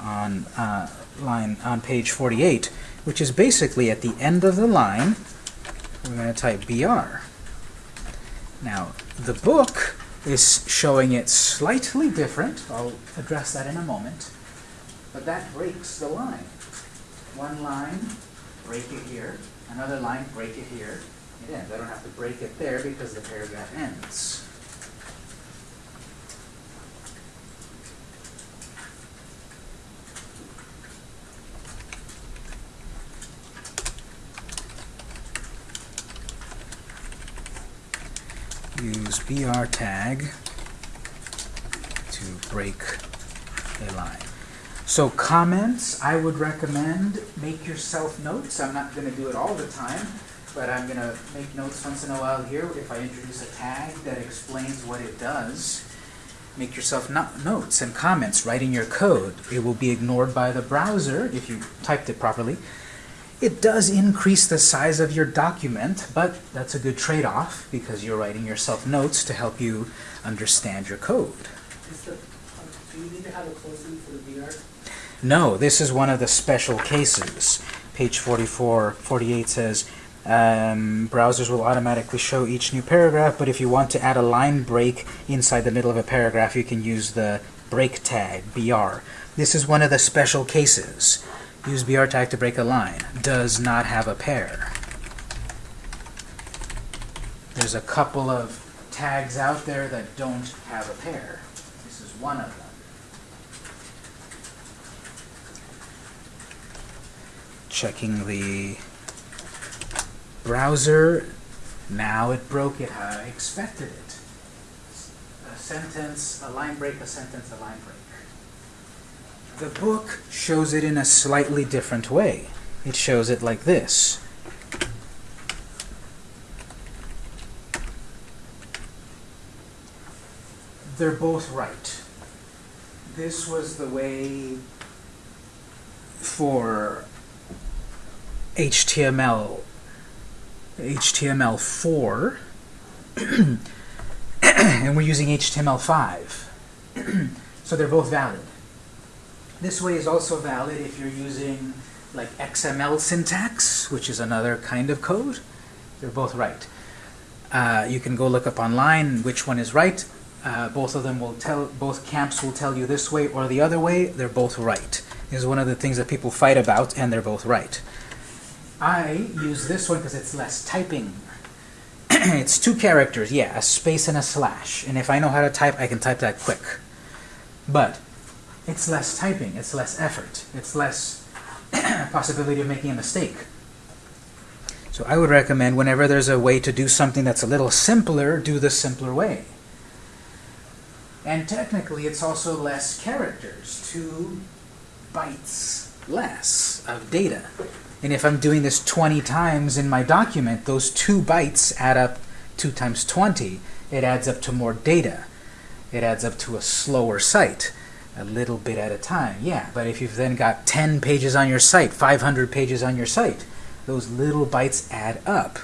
on uh, line on page 48, which is basically at the end of the line. We're going to type br. Now the book is showing it slightly different. I'll address that in a moment. But that breaks the line. One line, break it here. Another line, break it here. It ends. I don't have to break it there because the paragraph ends. use br tag to break a line. So comments, I would recommend make yourself notes. I'm not going to do it all the time, but I'm going to make notes once in a while here if I introduce a tag that explains what it does. Make yourself no notes and comments in your code. It will be ignored by the browser if you typed it properly. It does increase the size of your document, but that's a good trade-off because you're writing yourself notes to help you understand your code. The, um, do you need to have a closing? No, this is one of the special cases. Page 44, 48 says, um, browsers will automatically show each new paragraph, but if you want to add a line break inside the middle of a paragraph, you can use the break tag, BR. This is one of the special cases. Use BR tag to break a line. Does not have a pair. There's a couple of tags out there that don't have a pair. This is one of them. Checking the browser. Now it broke it how I expected it. A sentence, a line break, a sentence, a line break. The book shows it in a slightly different way. It shows it like this. They're both right. This was the way for HTML HTML4 and we're using HTML5. so they're both valid. This way is also valid if you're using like XML syntax, which is another kind of code. They're both right. Uh, you can go look up online which one is right. Uh, both of them will tell, both camps will tell you this way or the other way. They're both right. Is one of the things that people fight about, and they're both right. I use this one because it's less typing. it's two characters, yeah, a space and a slash. And if I know how to type, I can type that quick. But it's less typing, it's less effort, it's less possibility of making a mistake. So I would recommend whenever there's a way to do something that's a little simpler, do the simpler way. And technically, it's also less characters, two bytes less of data. And if I'm doing this 20 times in my document, those two bytes add up 2 times 20. It adds up to more data. It adds up to a slower site, a little bit at a time. Yeah, but if you've then got 10 pages on your site, 500 pages on your site, those little bytes add up.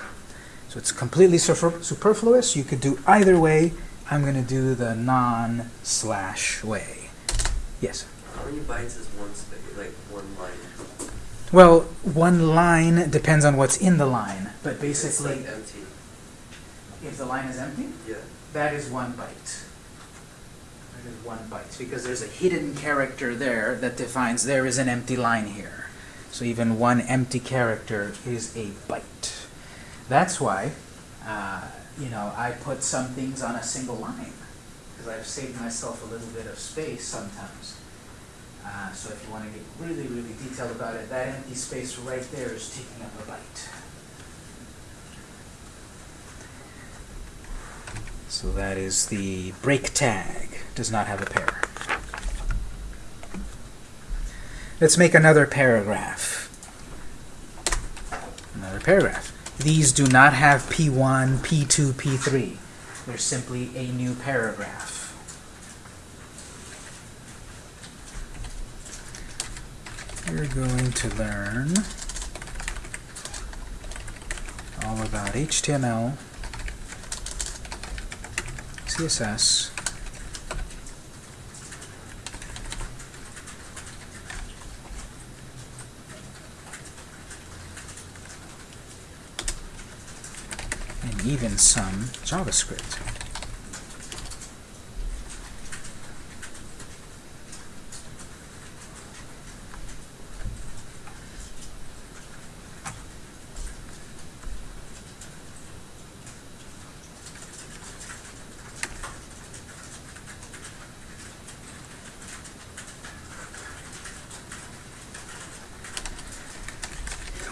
So it's completely super superfluous. You could do either way. I'm going to do the non-slash way. Yes? How many bytes is one space? Well, one line depends on what's in the line, but basically, like empty. if the line is empty, Yeah. that is one byte. That is one byte, because there's a hidden character there that defines there is an empty line here. So even one empty character is a byte. That's why, uh, you know, I put some things on a single line, because I've saved myself a little bit of space sometimes. Uh, so if you want to get really, really detailed about it, that empty space right there is taking up a byte. So that is the break tag, does not have a pair. Let's make another paragraph. Another paragraph. These do not have P1, P2, P3. They're simply a new paragraph. We're going to learn all about HTML, CSS, and even some JavaScript.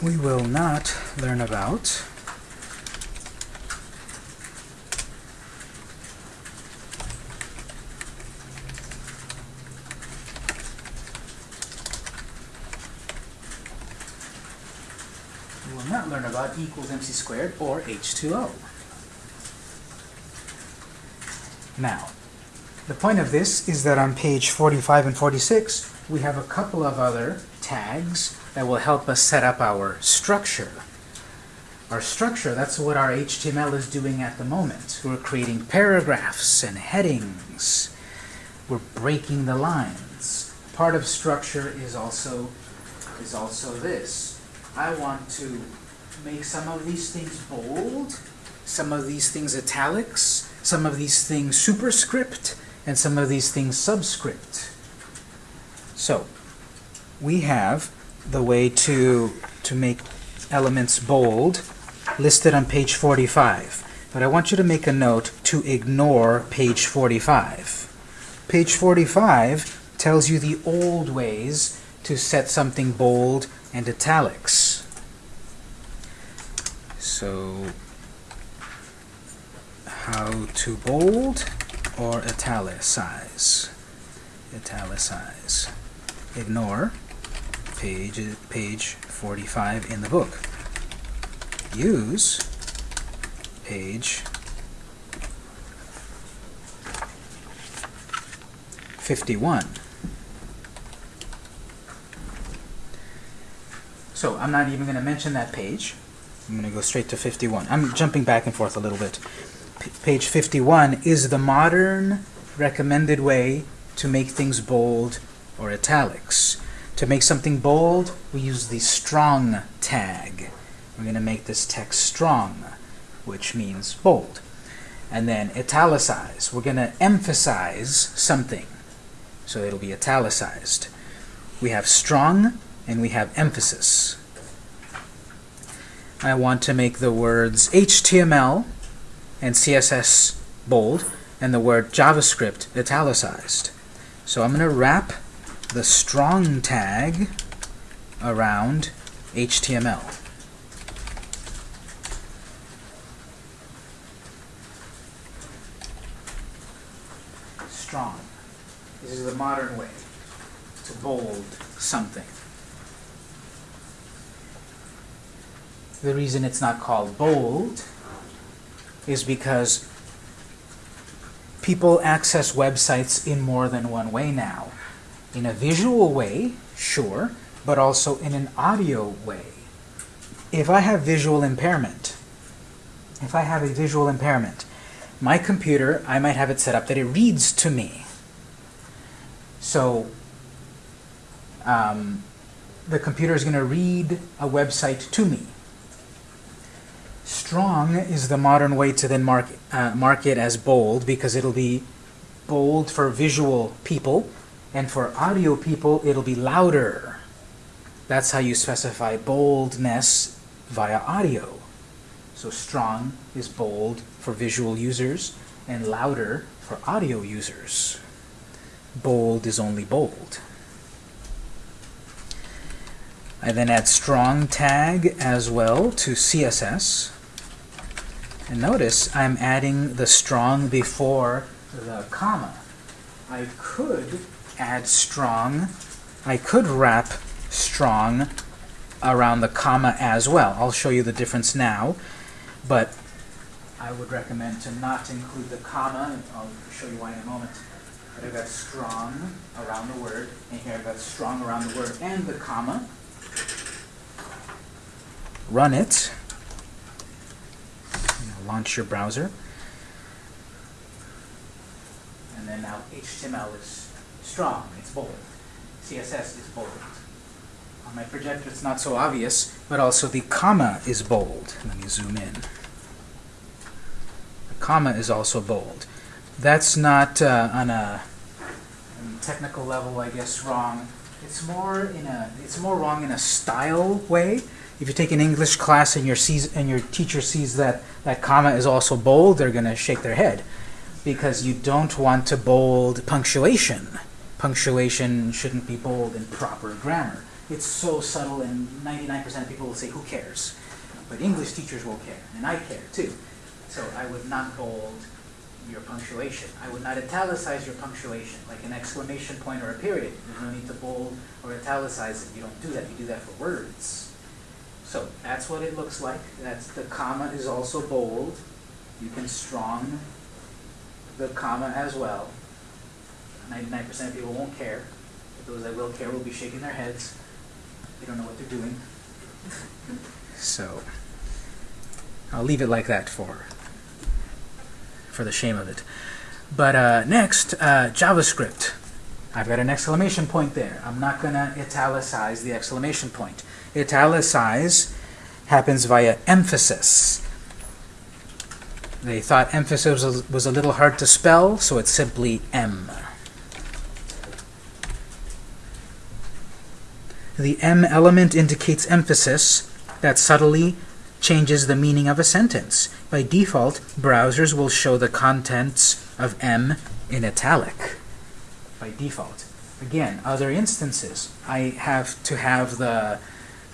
We will not learn about we will not learn about equals mc squared or H2O. Now, the point of this is that on page 45 and 46, we have a couple of other tags that will help us set up our structure. Our structure, that's what our HTML is doing at the moment. We're creating paragraphs and headings. We're breaking the lines. Part of structure is also, is also this. I want to make some of these things bold, some of these things italics, some of these things superscript, and some of these things subscript. So, we have the way to, to make elements bold listed on page 45. But I want you to make a note to ignore page 45. Page 45 tells you the old ways to set something bold and italics. So, how to bold or italicize? Italicize. Ignore page, page 45 in the book. Use page 51. So I'm not even going to mention that page. I'm going to go straight to 51. I'm jumping back and forth a little bit. P page 51 is the modern recommended way to make things bold or italics. To make something bold, we use the strong tag. We're going to make this text strong, which means bold. And then italicize. We're going to emphasize something, so it'll be italicized. We have strong and we have emphasis. I want to make the words HTML and CSS bold and the word JavaScript italicized. So I'm going to wrap the strong tag around HTML. Strong. This is the modern way to bold something. The reason it's not called bold is because people access websites in more than one way now. In a visual way, sure, but also in an audio way. If I have visual impairment, if I have a visual impairment, my computer, I might have it set up that it reads to me. So um, the computer is going to read a website to me. strong is the modern way to then mark, uh, mark it as bold because it'll be bold for visual people and for audio people it'll be louder. That's how you specify boldness via audio. So strong is bold for visual users and louder for audio users. Bold is only bold. I then add strong tag as well to CSS. And notice I'm adding the strong before the comma. I could add strong, I could wrap strong around the comma as well. I'll show you the difference now, but I would recommend to not include the comma. I'll show you why in a moment. But I've got strong around the word, and here I've got strong around the word and the comma. Run it. Launch your browser. And then now HTML is strong, it's bold. CSS is bold. On my projector it's not so obvious, but also the comma is bold. Let me zoom in. The comma is also bold. That's not uh, on a a technical level, I guess, wrong. It's more in a it's more wrong in a style way. If you take an English class and your sees and your teacher sees that that comma is also bold, they're going to shake their head because you don't want to bold punctuation. Punctuation shouldn't be bold in proper grammar. It's so subtle, and 99% of people will say, "Who cares?" But English teachers will care, and I care too. So I would not bold your punctuation. I would not italicize your punctuation, like an exclamation point or a period. There's no need to bold or italicize it. You don't do that. You do that for words. So that's what it looks like. That's the comma is also bold. You can strong the comma as well. 99% of people won't care. But those that will care will be shaking their heads. They don't know what they're doing. So I'll leave it like that for for the shame of it. But uh, next, uh, JavaScript. I've got an exclamation point there. I'm not going to italicize the exclamation point. Italicize happens via emphasis. They thought emphasis was was a little hard to spell, so it's simply M. The M element indicates emphasis that subtly changes the meaning of a sentence. By default, browsers will show the contents of M in italic. By default. Again, other instances, I have to have the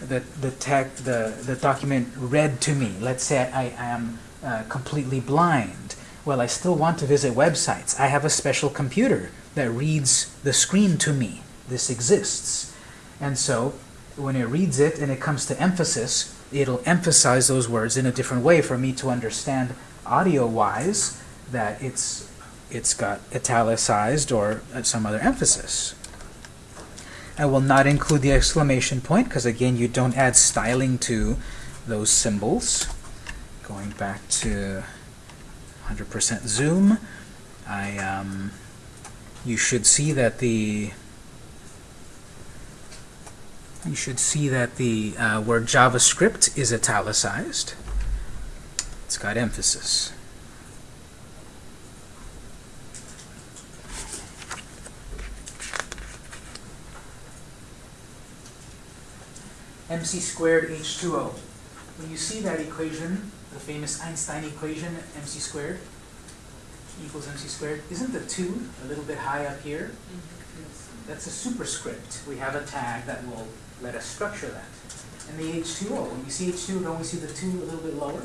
the the tech the the document read to me. Let's say I, I am uh, completely blind. Well, I still want to visit websites. I have a special computer that reads the screen to me. This exists, and so when it reads it and it comes to emphasis, it'll emphasize those words in a different way for me to understand audio-wise that it's it's got italicized or some other emphasis. I will not include the exclamation point because again you don't add styling to those symbols. Going back to 100% zoom, I um, you should see that the you should see that the uh, word JavaScript is italicized. It's got emphasis. mc squared H2O. When you see that equation, the famous Einstein equation, mc squared equals mc squared, isn't the 2 a little bit high up here? That's a superscript. We have a tag that will let us structure that. And the H2O, when you see H2, don't we see the 2 a little bit lower?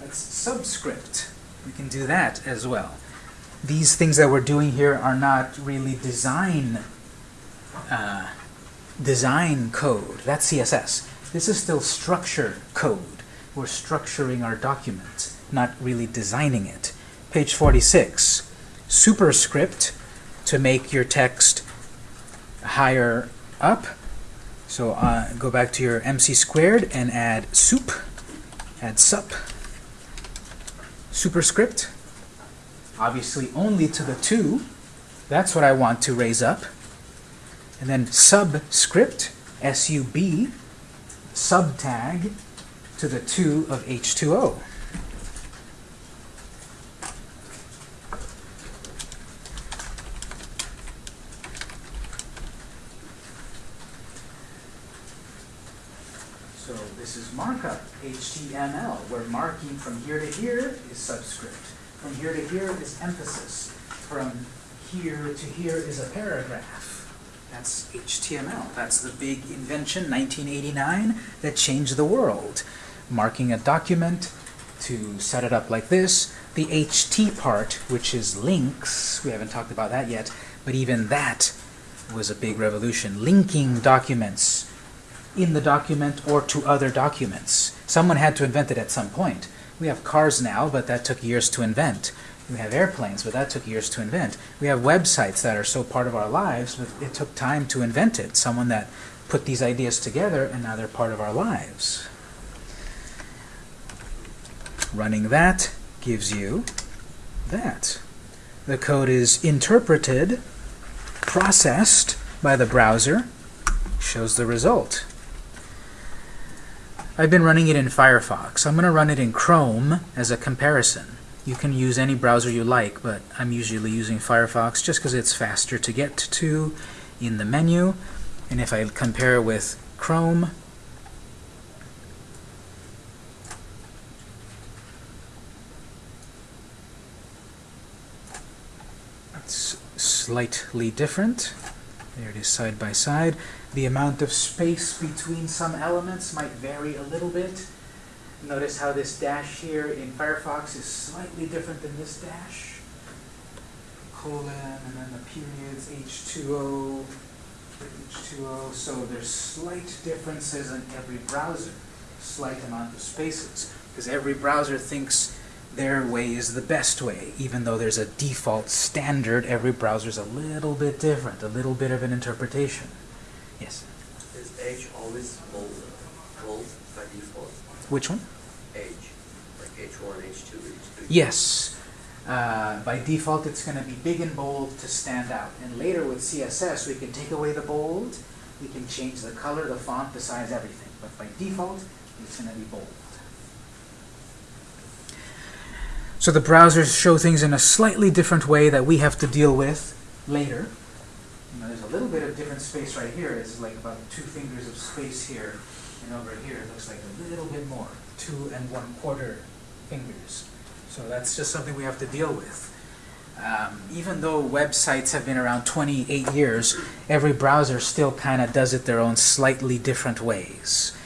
That's subscript. We can do that as well. These things that we're doing here are not really design uh, design code. That's CSS. This is still structure code. We're structuring our document, not really designing it. Page 46. Superscript to make your text higher up. So uh, go back to your MC squared and add sup. Add sup. Superscript. Obviously only to the 2. That's what I want to raise up. And then subscript, S-U-B, subtag to the 2 of H2O. So this is markup, HTML, where marking from here to here is subscript. From here to here is emphasis. From here to here is a paragraph. That's HTML. That's the big invention, 1989, that changed the world. Marking a document to set it up like this. The HT part, which is links, we haven't talked about that yet, but even that was a big revolution. Linking documents in the document or to other documents. Someone had to invent it at some point. We have cars now, but that took years to invent. We have airplanes, but that took years to invent. We have websites that are so part of our lives, but it took time to invent it. Someone that put these ideas together, and now they're part of our lives. Running that gives you that. The code is interpreted, processed by the browser, shows the result. I've been running it in Firefox. I'm going to run it in Chrome as a comparison. You can use any browser you like, but I'm usually using Firefox just because it's faster to get to in the menu. And if I compare it with Chrome, it's slightly different. There it is side by side. The amount of space between some elements might vary a little bit. Notice how this dash here in Firefox is slightly different than this dash. Colon, and then the periods, H2O, H2O. So there's slight differences in every browser, slight amount of spaces, because every browser thinks their way is the best way, even though there's a default standard, every browser's a little bit different, a little bit of an interpretation. Yes? Is H always bold, bold by default? Which one? H, like H1, H2, H3? Yes. Uh, by default, it's going to be big and bold to stand out. And later with CSS, we can take away the bold, we can change the color, the font, the size, everything. But by default, it's going to be bold. So the browsers show things in a slightly different way that we have to deal with later. You know, there's a little bit of different space right here. It's like about two fingers of space here. And over here, it looks like a little bit more, two and one quarter fingers. So that's just something we have to deal with. Um, even though websites have been around 28 years, every browser still kind of does it their own slightly different ways.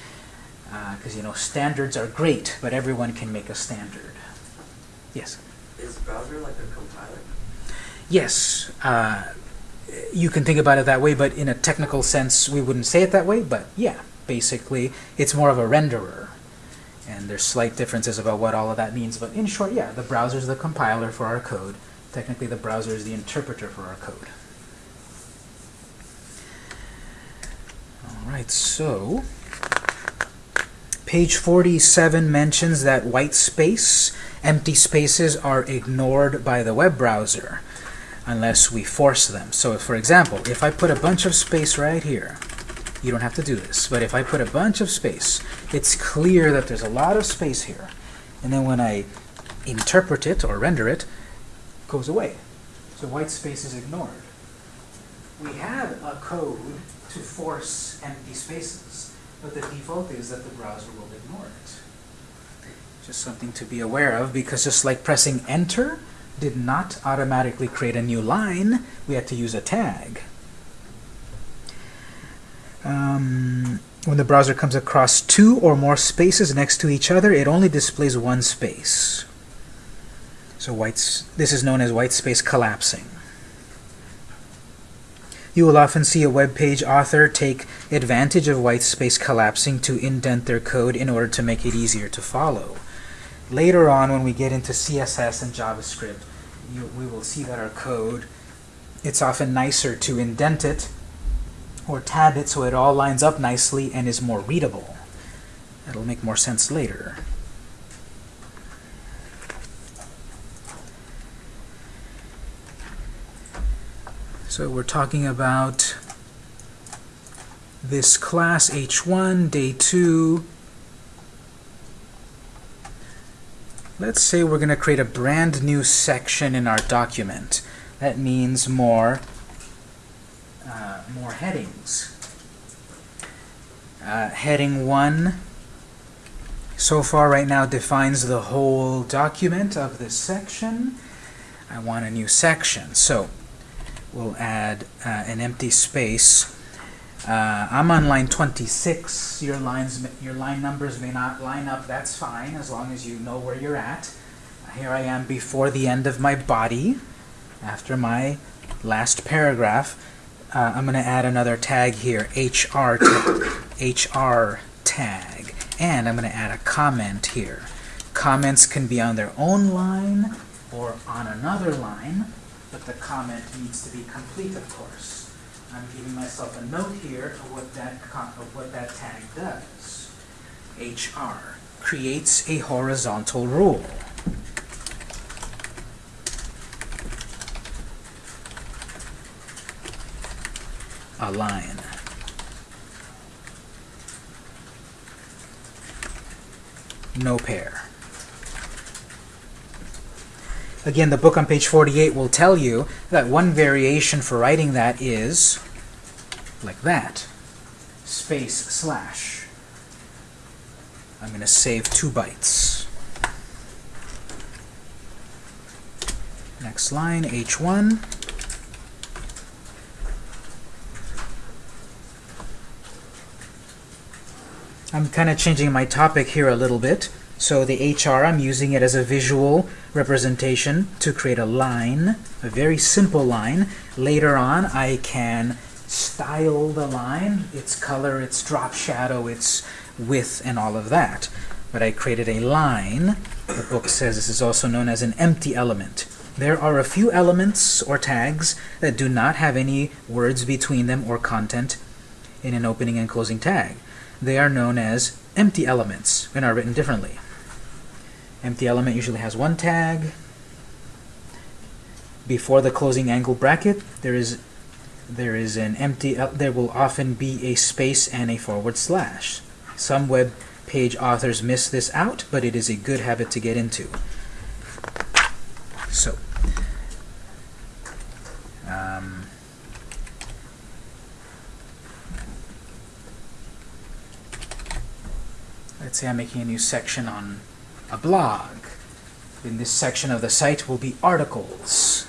Because, you know, standards are great, but everyone can make a standard. Yes? Is browser like a compiler? Yes. Uh, you can think about it that way, but in a technical sense, we wouldn't say it that way, but yeah, basically, it's more of a renderer. And there's slight differences about what all of that means, but in short, yeah, the browser is the compiler for our code. Technically, the browser is the interpreter for our code. All right, so page 47 mentions that white space, empty spaces are ignored by the web browser unless we force them. So for example, if I put a bunch of space right here, you don't have to do this, but if I put a bunch of space, it's clear that there's a lot of space here. And then when I interpret it or render it, it goes away. So white space is ignored. We have a code to force empty spaces, but the default is that the browser will ignore it. Just something to be aware of, because just like pressing enter did not automatically create a new line, we had to use a tag. Um, when the browser comes across two or more spaces next to each other, it only displays one space. So white, this is known as white space collapsing. You will often see a web page author take advantage of white space collapsing to indent their code in order to make it easier to follow. Later on, when we get into CSS and JavaScript, you, we will see that our code, it's often nicer to indent it or tab it so it all lines up nicely and is more readable. That'll make more sense later. So we're talking about this class H1, day 2, let's say we're going to create a brand new section in our document. That means more, uh, more headings. Uh, heading 1 so far right now defines the whole document of this section. I want a new section. So we'll add uh, an empty space. Uh, I'm on line 26. Your lines, your line numbers may not line up. That's fine as long as you know where you're at. Here I am before the end of my body, after my last paragraph. Uh, I'm going to add another tag here, HR, HR tag, and I'm going to add a comment here. Comments can be on their own line or on another line, but the comment needs to be complete, of course. I'm giving myself a note here of what that of what that tag does. HR creates a horizontal rule. A line. No pair. Again, the book on page 48 will tell you that one variation for writing that is like that. Space slash. I'm going to save two bytes. Next line, H1. I'm kind of changing my topic here a little bit. So the HR, I'm using it as a visual representation to create a line, a very simple line. Later on, I can style the line, its color, its drop shadow, its width, and all of that. But I created a line. The book says this is also known as an empty element. There are a few elements or tags that do not have any words between them or content in an opening and closing tag. They are known as empty elements and are written differently. Empty element usually has one tag. Before the closing angle bracket, there is there is an empty. el- There will often be a space and a forward slash. Some web page authors miss this out, but it is a good habit to get into. So. Um, let's say I'm making a new section on a blog. In this section of the site will be articles.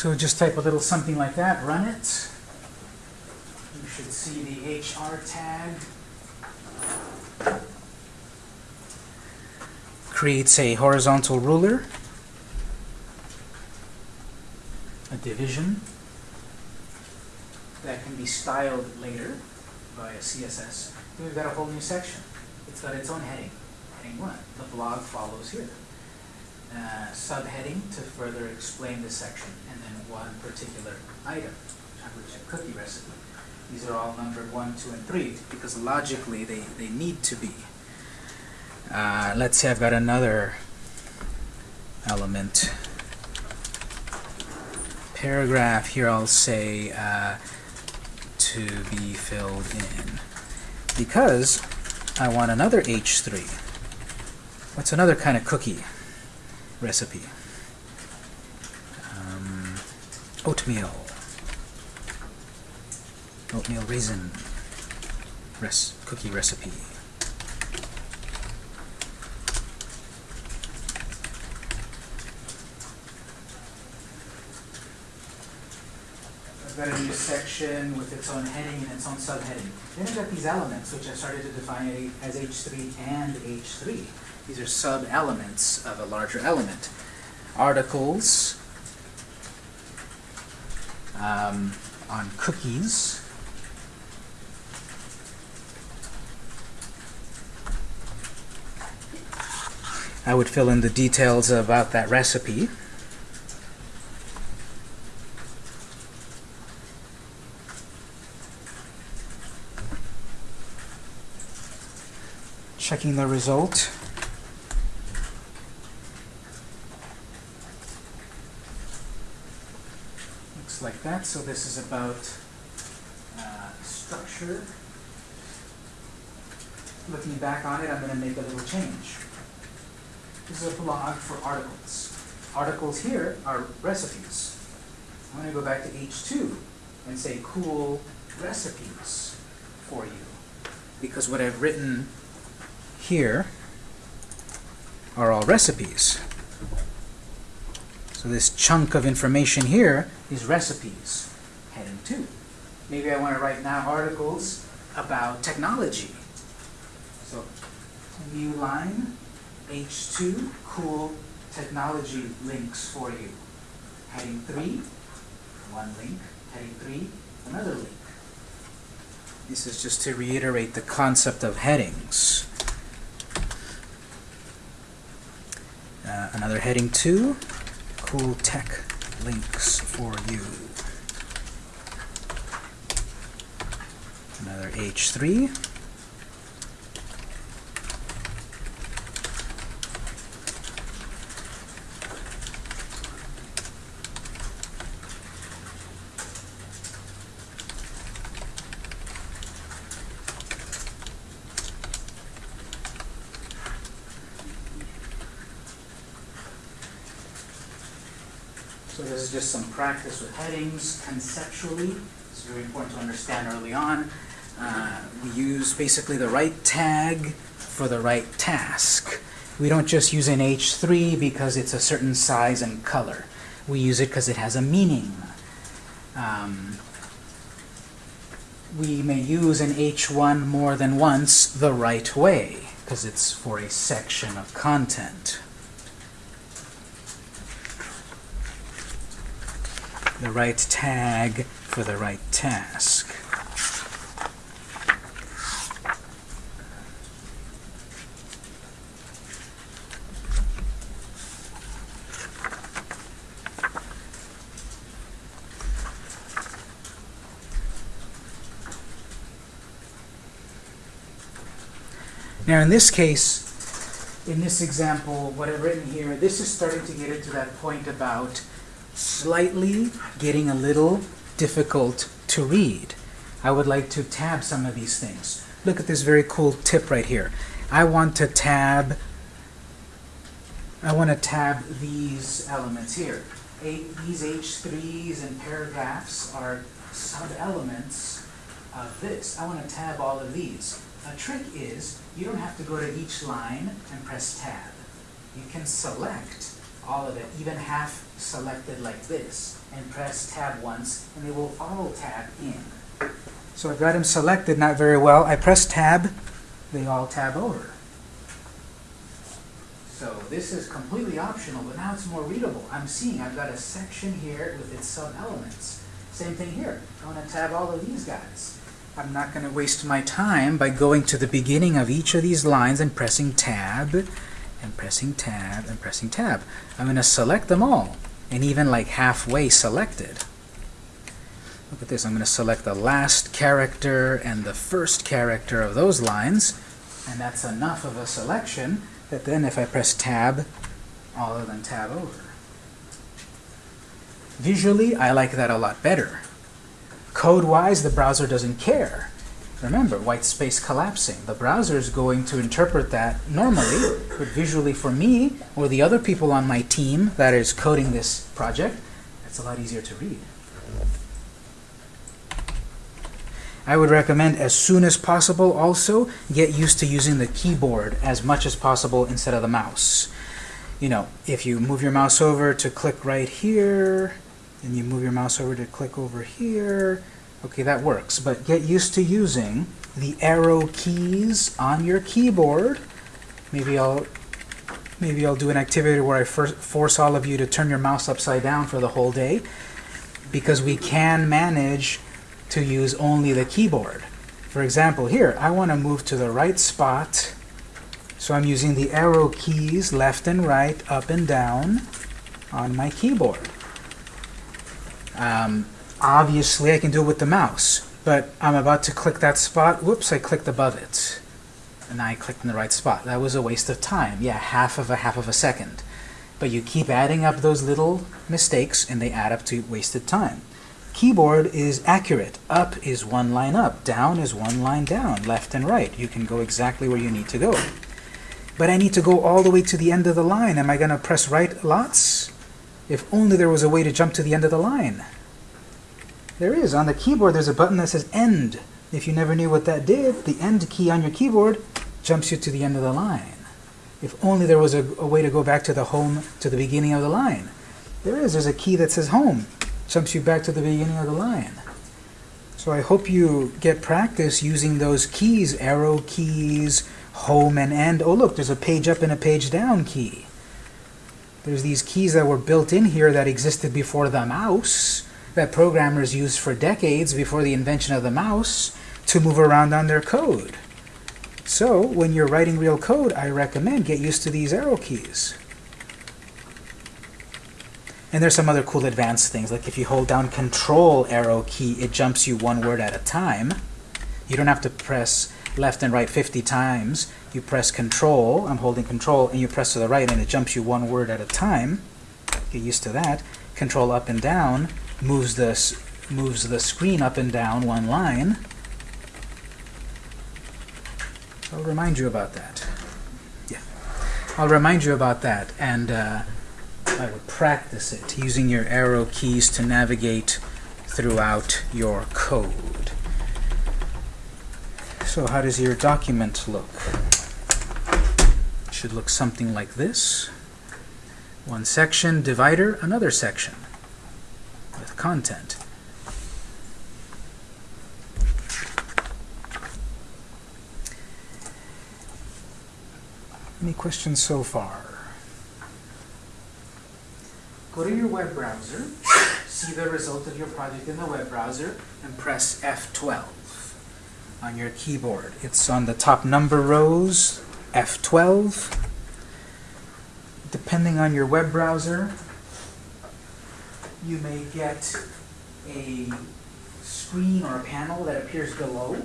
So just type a little something like that, run it. You should see the HR tag. Creates a horizontal ruler, a division that can be styled later by a CSS. And we've got a whole new section. It's got its own heading, heading one. The blog follows here uh, subheading to further explain the section, and then one particular item, which is a cookie recipe. These are all numbered one, two, and three because logically they, they need to be. Uh, let's say I've got another element. Paragraph here I'll say uh, to be filled in because I want another H3. What's another kind of cookie? Recipe. Um, oatmeal. Oatmeal raisin. res cookie recipe. I've got a new section with its own heading and its own subheading. Then I've got these elements, which I started to define as H3 and H3. These are sub-elements of a larger element. Articles um, on cookies. I would fill in the details about that recipe. Checking the result. Looks like that. So this is about uh, structure. Looking back on it, I'm going to make a little change. This is a blog for articles. Articles here are recipes. I'm going to go back to H2 and say cool recipes for you. Because what I've written here are all recipes. So this chunk of information here is recipes, heading 2. Maybe I want to write now articles about technology. So new line, H2, cool technology links for you. Heading 3, one link. Heading 3, another link. This is just to reiterate the concept of headings. Uh, another heading 2, cool tech links for you. Another H3. Some practice with headings conceptually. It's very important to understand early on. Uh, we use basically the right tag for the right task. We don't just use an H3 because it's a certain size and color. We use it because it has a meaning. Um, we may use an H1 more than once the right way because it's for a section of content. The right tag for the right task. Now in this case, in this example, what I've written here, this is starting to get into that point about slightly getting a little difficult to read. I would like to tab some of these things. Look at this very cool tip right here. I want to tab I want to tab these elements here. A, these H3s and paragraphs are sub-elements of this. I want to tab all of these. A trick is you don't have to go to each line and press tab. You can select all of it, even half selected like this, and press tab once, and they will all tab in. So I've got them selected not very well. I press tab, they all tab over. So this is completely optional, but now it's more readable. I'm seeing I've got a section here with its sub-elements. Same thing here. I want to tab all of these guys. I'm not going to waste my time by going to the beginning of each of these lines and pressing tab, and pressing tab, and pressing tab. I'm going to select them all, and even like halfway selected. Look at this. I'm going to select the last character and the first character of those lines, and that's enough of a selection that then if I press tab, all of them tab over. Visually, I like that a lot better. Code-wise, the browser doesn't care. Remember, white space collapsing. The browser is going to interpret that normally, but visually for me, or the other people on my team that is coding this project, it's a lot easier to read. I would recommend as soon as possible also get used to using the keyboard as much as possible instead of the mouse. You know, if you move your mouse over to click right here, and you move your mouse over to click over here, okay, that works. But get used to using the arrow keys on your keyboard. Maybe I'll maybe I'll do an activity where I force all of you to turn your mouse upside down for the whole day because we can manage to use only the keyboard. For example, here, I want to move to the right spot, so I'm using the arrow keys left and right, up and down on my keyboard. Um, obviously, I can do it with the mouse, but I'm about to click that spot. Whoops, I clicked above it. And I clicked in the right spot. That was a waste of time. Yeah, half of a half of a second. But you keep adding up those little mistakes, and they add up to wasted time. Keyboard is accurate. Up is one line up, down is one line down, left and right. You can go exactly where you need to go. But I need to go all the way to the end of the line. Am I going to press right lots? If only there was a way to jump to the end of the line. There is. On the keyboard, there's a button that says End. If you never knew what that did, the End key on your keyboard jumps you to the end of the line. If only there was a, a way to go back to the home, to the beginning of the line. There is. There's a key that says Home. Jumps you back to the beginning of the line. So I hope you get practice using those keys, arrow keys, home and end. Oh look, there's a page up and a page down key. There's these keys that were built in here that existed before the mouse, that programmers used for decades before the invention of the mouse to move around on their code. So when you're writing real code, I recommend get used to these arrow keys. And there's some other cool advanced things, like if you hold down control arrow key, it jumps you one word at a time. You don't have to press left and right 50 times. You press control, I'm holding control, and you press to the right and it jumps you one word at a time. Get used to that. Control up and down moves the, moves the screen up and down one line. I'll remind you about that. Yeah. I'll remind you about that and uh, I would practice it using your arrow keys to navigate throughout your code. So how does your document look? It should look something like this. One section, divider, another section content. Any questions so far? Go to your web browser, see the result of your project in the web browser, and press F12 on your keyboard. It's on the top number rows, F12. Depending on your web browser, you may get a screen or a panel that appears below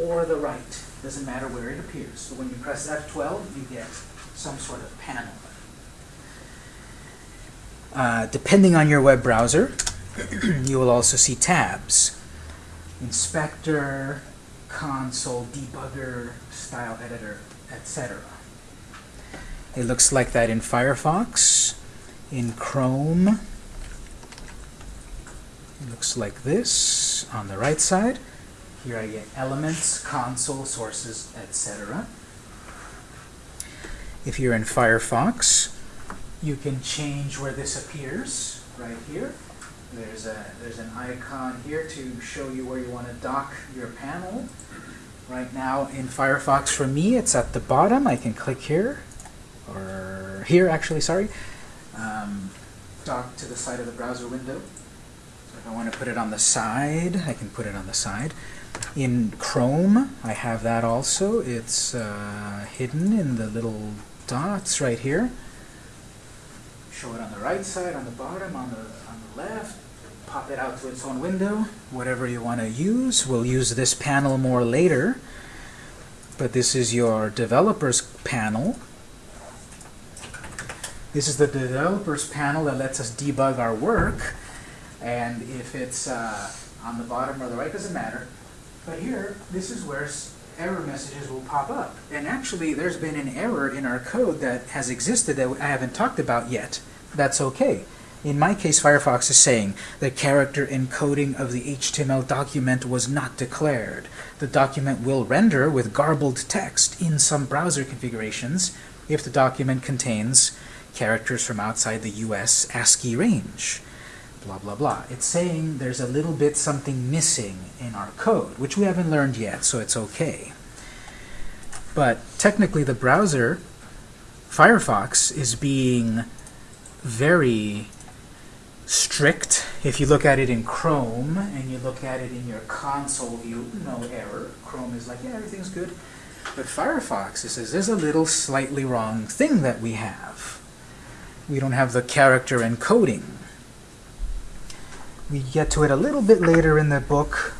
or the right. Doesn't matter where it appears. So when you press F12, you get some sort of panel. Uh, depending on your web browser, you will also see tabs. Inspector, console, debugger, style editor, etc. It looks like that in Firefox. In Chrome, looks like this on the right side. Here I get elements, console, sources, etc. If you're in Firefox, you can change where this appears right here. There's a there's an icon here to show you where you want to dock your panel. Right now in Firefox for me it's at the bottom. I can click here or here actually, sorry. Um, dock to the side of the browser window. So if I want to put it on the side, I can put it on the side. In Chrome, I have that also. It's uh, hidden in the little dots right here show it on the right side, on the bottom, on the, on the left, pop it out to its own window, whatever you want to use. We'll use this panel more later, but this is your developers panel. This is the developers panel that lets us debug our work, and if it's uh, on the bottom or the right, doesn't matter. But here, this is where error messages will pop up. And actually, there's been an error in our code that has existed that I haven't talked about yet. That's okay. In my case, Firefox is saying the character encoding of the HTML document was not declared. The document will render with garbled text in some browser configurations if the document contains characters from outside the US ASCII range. Blah, blah, blah. It's saying there's a little bit something missing in our code, which we haven't learned yet, so it's okay. But technically, the browser, Firefox, is being very strict. If you look at it in Chrome and you look at it in your console view, no error. Chrome is like, yeah, everything's good. But Firefox, it says there's a little slightly wrong thing that we have. We don't have the character encoding. We get to it a little bit later in the book.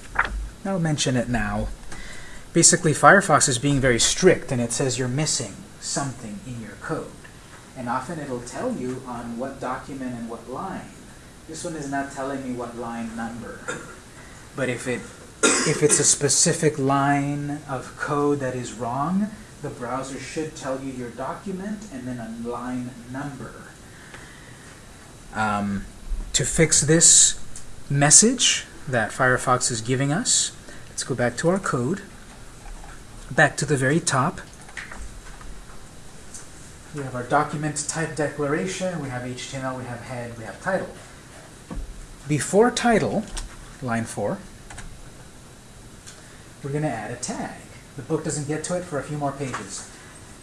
I'll mention it now. Basically, Firefox is being very strict, and it says you're missing something in your code. And often it'll tell you on what document and what line. This one is not telling me what line number. But if it if it's a specific line of code that is wrong, the browser should tell you your document and then a line number. Um, to fix this message that Firefox is giving us, let's go back to our code, back to the very top. We have our document type declaration, we have HTML, we have head, we have title. Before title, line 4, we're going to add a tag. The book doesn't get to it for a few more pages.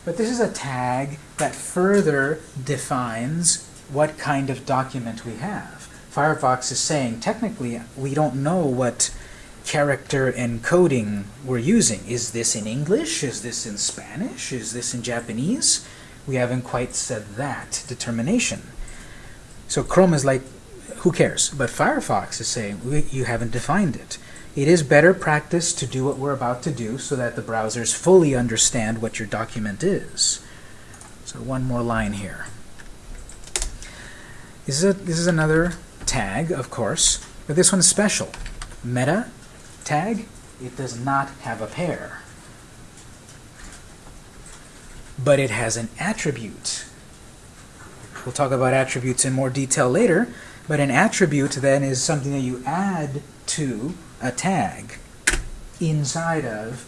But this is a tag that further defines what kind of document we have. Firefox is saying, technically, we don't know what character encoding we're using. Is this in English? Is this in Spanish? Is this in Japanese? We haven't quite said that determination. So Chrome is like, who cares? But Firefox is saying, you haven't defined it. It is better practice to do what we're about to do so that the browsers fully understand what your document is. So one more line here. This is, a, this is another tag, of course, but this one's special. Meta tag, it does not have a pair. But it has an attribute. We'll talk about attributes in more detail later, but an attribute then is something that you add to a tag inside of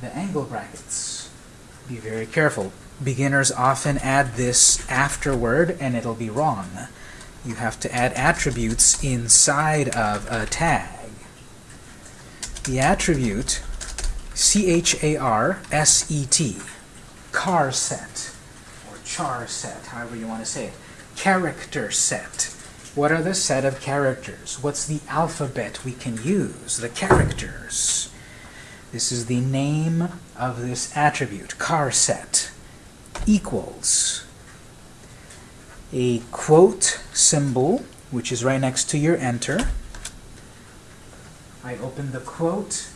the angle brackets. Be very careful. Beginners often add this afterward and it'll be wrong. You have to add attributes inside of a tag. The attribute C-H-A-R-S-E-T, car set, or char set, however you want to say it, character set. What are the set of characters? What's the alphabet we can use? The characters. This is the name of this attribute, car set, equals a quote symbol, which is right next to your enter. I open the quote,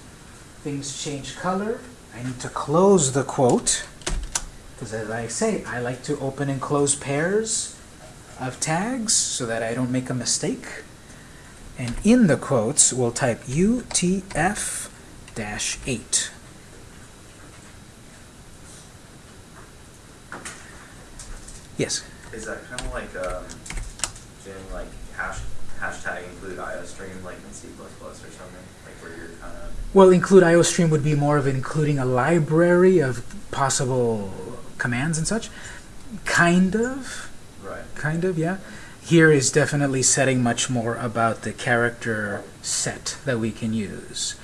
things change color. I need to close the quote, because as I say, I like to open and close pairs of tags so that I don't make a mistake. And in the quotes, we'll type UTF-8. Yes? Is that kind of like um, doing like hash hashtag include IOStream like in C++ or something? Like where you're kind of Well, include IOStream would be more of including a library of possible commands and such. Kind of. right. Kind of, yeah. Here is definitely setting much more about the character set that we can use.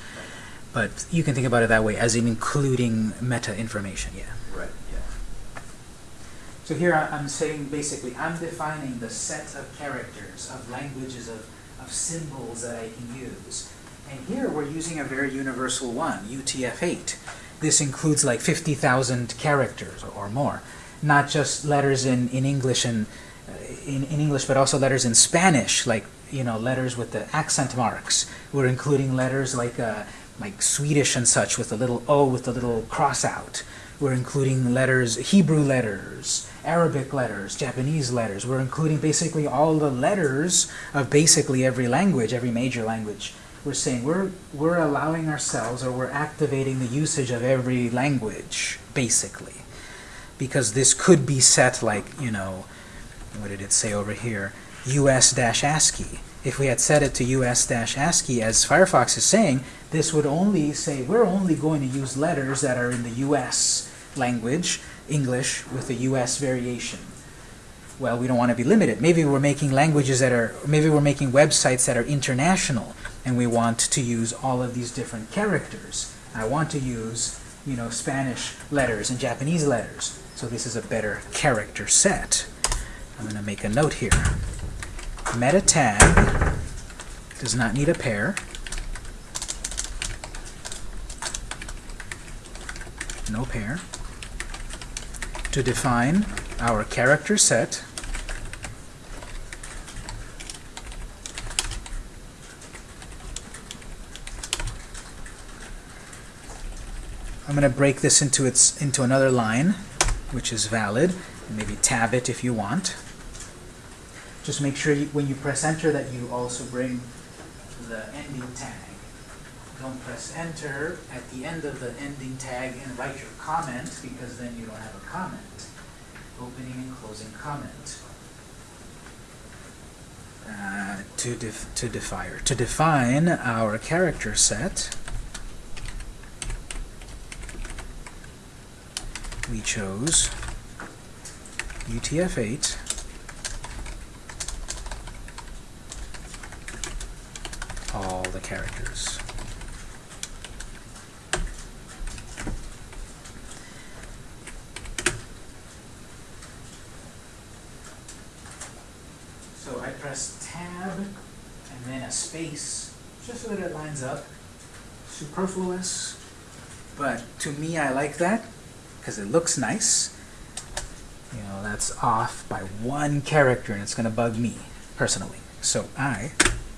But you can think about it that way, as in including meta information, yeah. Yeah. So here I'm saying basically, I'm defining the set of characters, of languages, of, of symbols that I can use. And here we're using a very universal one, UTF-8. This includes like 50,000 characters or, or more. Not just letters in, in English and uh, in, in English, but also letters in Spanish, like you know letters with the accent marks. We're including letters like uh, like Swedish and such with a little O with a little cross out. We're including letters, Hebrew letters, Arabic letters, Japanese letters. We're including basically all the letters of basically every language, every major language. We're saying we're, we're allowing ourselves or we're activating the usage of every language, basically. Because this could be set like, you know, what did it say over here? US-ASCII. If we had set it to US-ASCII, as Firefox is saying, this would only say we're only going to use letters that are in the US language, English, with a US variation. Well, we don't want to be limited. Maybe we're making languages that are, maybe we're making websites that are international, and we want to use all of these different characters. I want to use, you know, Spanish letters and Japanese letters. So this is a better character set. I'm going to make a note here. Meta tag does not need a pair. No pair. To define our character set, I'm going to break this into its into another line, which is valid. Maybe tab it if you want. Just make sure you, when you press enter that you also bring the ending tag. Don't press enter at the end of the ending tag and write your comment because then you don't have a comment. Opening and closing comment. Uh, to def to define to define our character set. we chose UTF-8 all the characters. So I press tab and then a space just so that it lines up. Superfluous, but to me I like that because it looks nice. You know, that's off by one character and it's going to bug me personally. So I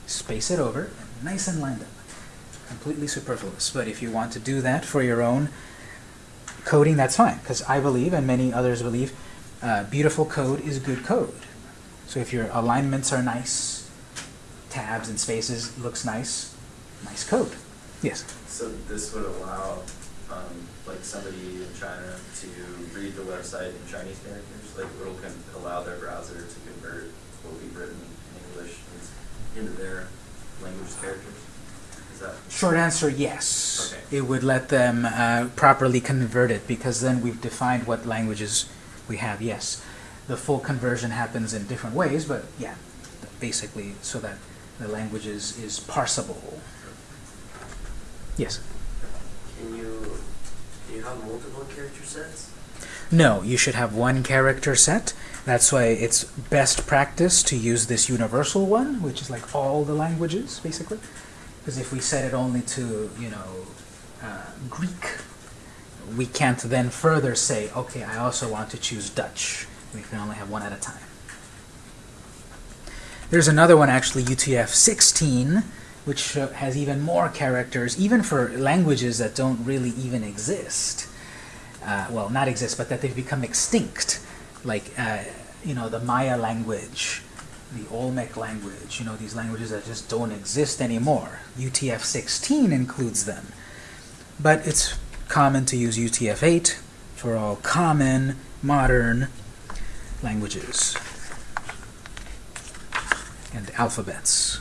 space it over, and nice and lined up. Completely superfluous. But if you want to do that for your own coding, that's fine. Because I believe, and many others believe, uh, beautiful code is good code. So if your alignments are nice, tabs and spaces looks nice, nice code. Yes? So this would allow, um, like somebody in China to read the website in Chinese characters? Like it'll allow their browser to convert what we've written in English into their language characters? Is that? Short answer, yes. Okay. It would let them uh, properly convert it because then we've defined what languages we have, yes. The full conversion happens in different ways, but yeah, basically so that the language is, is parsable. Yes? Can you, can you have multiple character sets? No, you should have one character set. That's why it's best practice to use this universal one, which is like all the languages, basically. Because if we set it only to, you know, uh, Greek, we can't then further say, okay, I also want to choose Dutch. We can only have one at a time. There's another one, actually, UTF-16, which uh, has even more characters, even for languages that don't really even exist. Uh, well, not exist, but that they've become extinct, like uh, you know the Maya language, the Olmec language. You know these languages that just don't exist anymore. UTF-16 includes them, but it's common to use UTF-8 for all common modern languages and alphabets.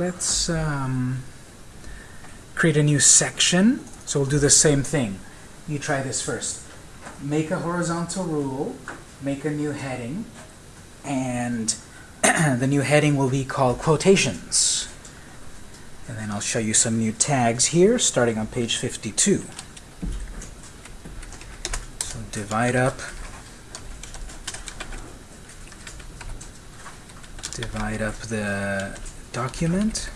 Let's um, create a new section. So we'll do the same thing. You try this first. Make a horizontal rule, make a new heading, and the new heading will be called quotations. And then I'll show you some new tags here, starting on page 52. So divide up divide up the document.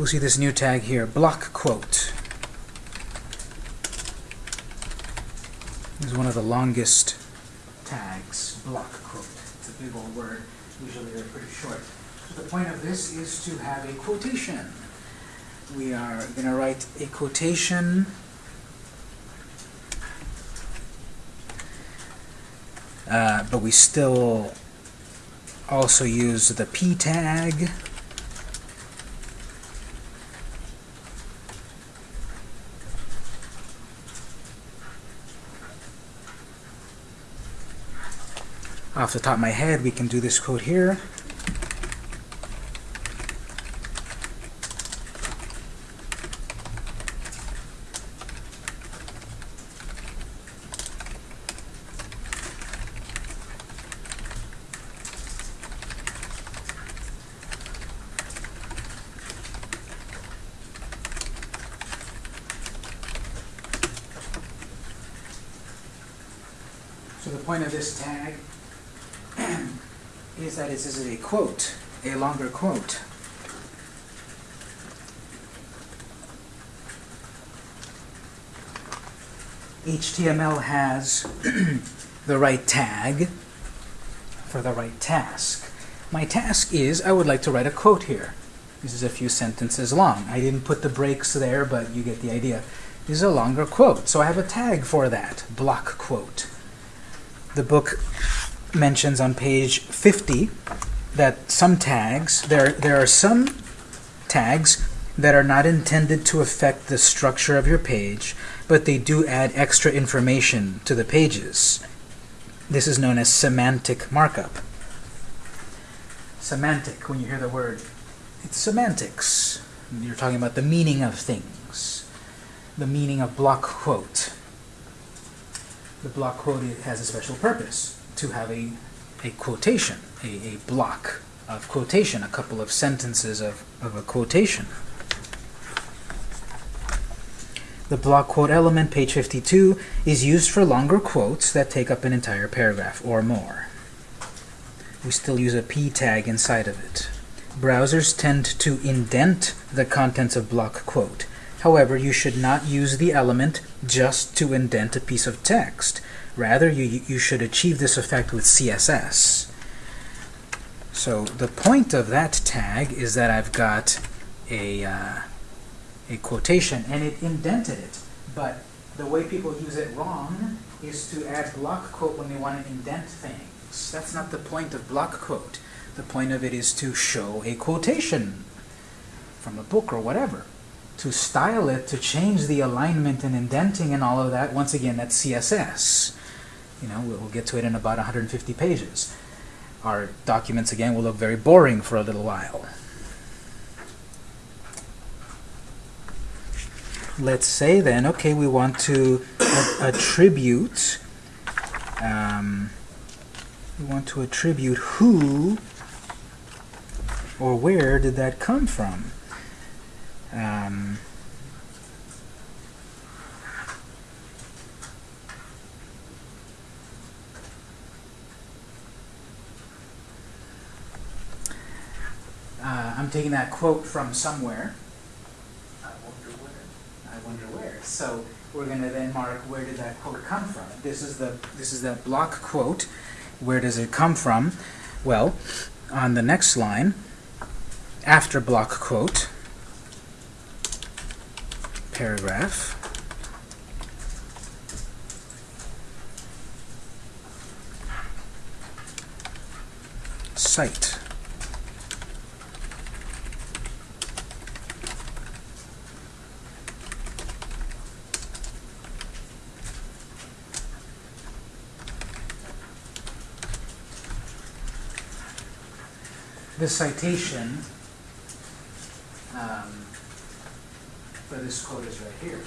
We'll see this new tag here. Block quote. This is one of the longest tags. Block quote. It's a big old word. Usually they're pretty short. So the point of this is to have a quotation. We are going to write a quotation. Uh, but we still also use the p tag off the top of my head we can do this quote here So the point of this tag is that this is a quote, a longer quote. HTML has the right tag for the right task. My task is, I would like to write a quote here. This is a few sentences long. I didn't put the breaks there, but you get the idea. This is a longer quote, so I have a tag for that, block quote. The book mentions on page 50 that some tags, there, there are some tags that are not intended to affect the structure of your page, but they do add extra information to the pages. This is known as semantic markup. Semantic, when you hear the word, it's semantics. You're talking about the meaning of things, the meaning of block quote. The block quote has a special purpose to have a, a quotation, a, a block of quotation, a couple of sentences of, of a quotation. The block quote element, page 52, is used for longer quotes that take up an entire paragraph or more. We still use a p tag inside of it. Browsers tend to indent the contents of block quote. However, you should not use the element just to indent a piece of text. Rather, you, you should achieve this effect with CSS. So the point of that tag is that I've got a, uh, a quotation, and it indented it. But the way people use it wrong is to add block quote when they want to indent things. That's not the point of block quote. The point of it is to show a quotation from a book or whatever. To style it, to change the alignment and indenting and all of that, once again, that's CSS. You know, we'll get to it in about 150 pages. Our documents, again, will look very boring for a little while. Let's say then, okay, we want to attribute, um, we want to attribute who or where did that come from? Um, uh, I'm taking that quote from somewhere. I wonder where. I wonder where. So we're going to then mark where did that quote come from. This is the this is that block quote. Where does it come from? Well, on the next line, after block quote, paragraph, cite. The citation um, for this quote is right here.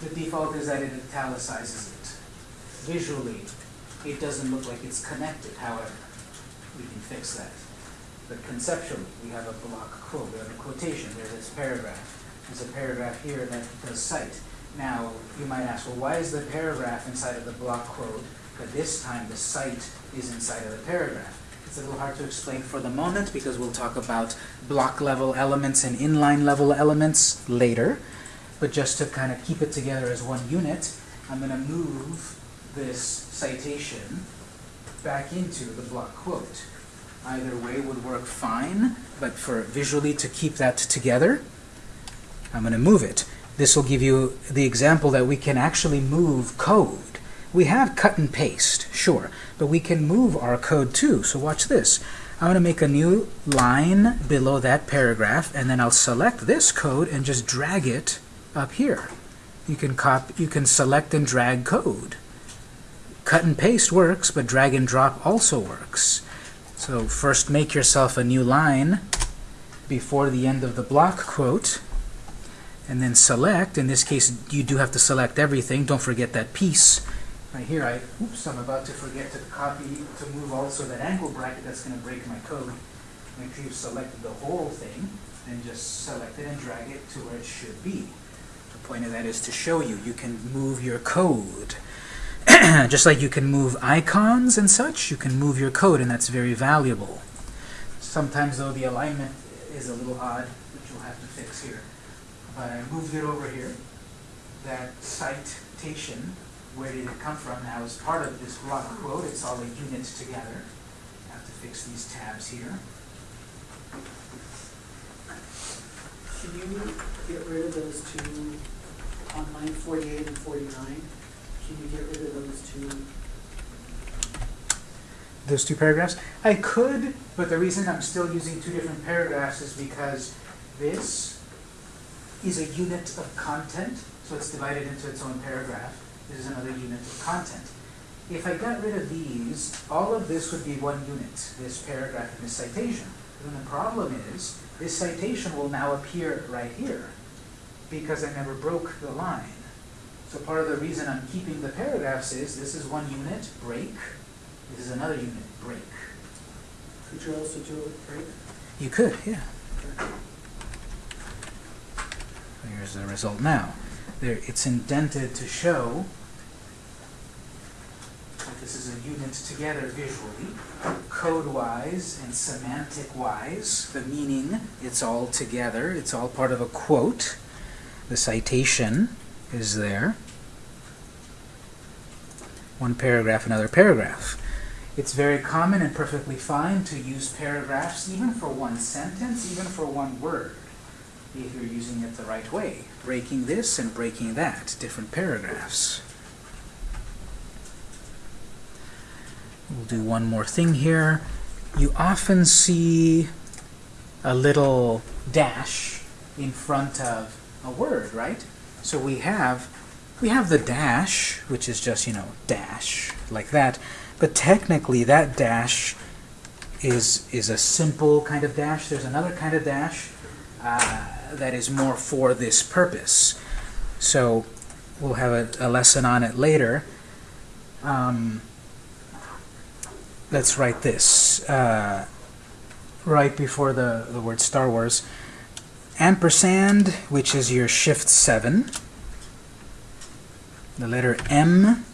The default is that it italicizes it. Visually, it doesn't look like it's connected, however, we can fix that. But conceptually, we have a block quote, we have a quotation, there's this paragraph. There's a paragraph here that does cite. Now, you might ask, well, why is the paragraph inside of the block quote, but this time the cite is inside of the paragraph? It's a little hard to explain for the moment because we'll talk about block level elements and inline level elements later. But just to kind of keep it together as one unit, I'm going to move this citation back into the block quote. Either way would work fine, but for visually to keep that together, I'm going to move it. This will give you the example that we can actually move code. We have cut and paste, sure, but we can move our code too. So watch this. I'm going to make a new line below that paragraph, and then I'll select this code and just drag it up here. You can cop, you can select and drag code. Cut and paste works, but drag and drop also works. So first make yourself a new line before the end of the block quote, and then select. In this case, you do have to select everything. Don't forget that piece. Right here, I, oops, I'm about to forget to copy, to move also that angle bracket that's going to break my code. Make sure you've selected the whole thing, and just select it and drag it to where it should be. The point of that is to show you, you can move your code. Just like you can move icons and such, you can move your code, and that's very valuable. Sometimes, though, the alignment is a little odd, which we'll have to fix here. But I moved it over here. That citation, where did it come from, now is part of this block quote. It's all the units together. I have to fix these tabs here. Can you get rid of those two on line 48 and 49? should we get rid of those two? Those two paragraphs? I could, but the reason I'm still using two different paragraphs is because this is a unit of content, so it's divided into its own paragraph. This is another unit of content. If I got rid of these, all of this would be one unit, this paragraph and this citation. And the problem is, this citation will now appear right here because I never broke the line. So part of the reason I'm keeping the paragraphs is, this is one unit, break, this is another unit, break. Could you also do it with break? You could, yeah. Here's the result now. There, it's indented to show that this is a unit together visually, code-wise and semantic-wise. The meaning, it's all together. It's all part of a quote. The citation is there. One paragraph, another paragraph. It's very common and perfectly fine to use paragraphs even for one sentence, even for one word, if you're using it the right way. Breaking this and breaking that, different paragraphs. We'll do one more thing here. You often see a little dash in front of a word, right? So we have we have the dash, which is just, you know, dash, like that. But technically, that dash is, is a simple kind of dash. There's another kind of dash uh, that is more for this purpose. So we'll have a, a lesson on it later. Um, let's write this uh, right before the, the word Star Wars. Ampersand, which is your shift 7. The letter M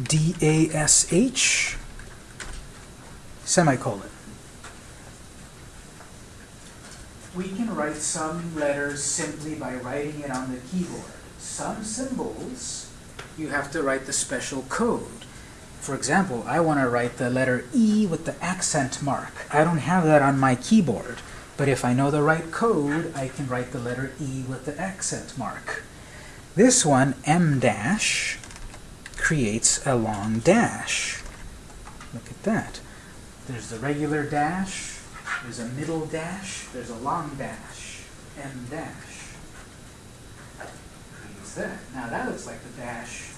D-A-S-H, semicolon. We can write some letters simply by writing it on the keyboard. Some symbols, you have to write the special code. For example, I want to write the letter E with the accent mark. I don't have that on my keyboard, but if I know the right code, I can write the letter E with the accent mark. This one, M dash, creates a long dash. Look at that. There's the regular dash, there's a middle dash, there's a long dash, M dash. Creates that. Now that looks like the dash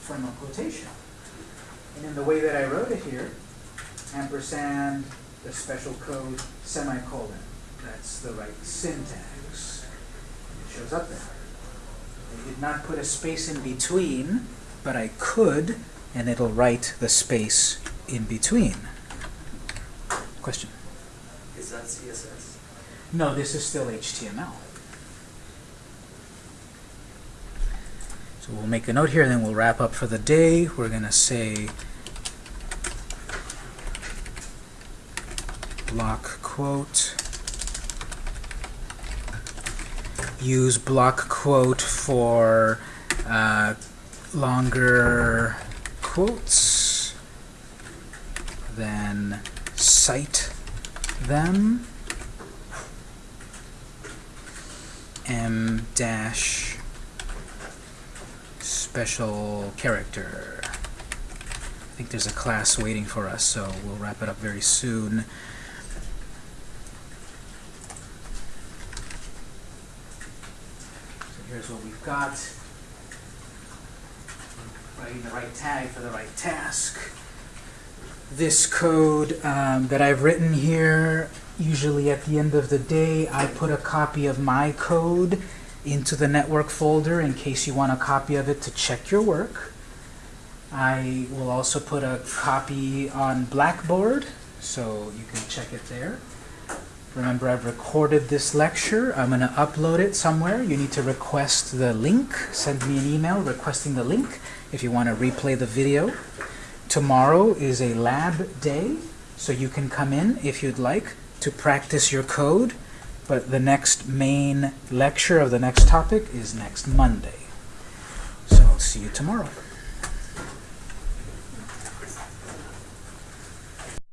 from a quotation. And in the way that I wrote it here, ampersand, the special code, semicolon. That's the right syntax. It shows up there. I did not put a space in between, but I could, and it'll write the space in between. Question? Is that CSS? No, this is still HTML. So we'll make a note here, and then we'll wrap up for the day. We're going to say block quote. Use block quote for uh, longer quotes. Then cite them. M dash special character. I think there's a class waiting for us, so we'll wrap it up very soon. Here's what we've got. Writing the right tag for the right task. This code um, that I've written here, usually at the end of the day, I put a copy of my code into the network folder in case you want a copy of it to check your work. I will also put a copy on Blackboard, so you can check it there. Remember, I've recorded this lecture. I'm going to upload it somewhere. You need to request the link. Send me an email requesting the link if you want to replay the video. Tomorrow is a lab day, so you can come in if you'd like to practice your code. But the next main lecture of the next topic is next Monday. So I'll see you tomorrow.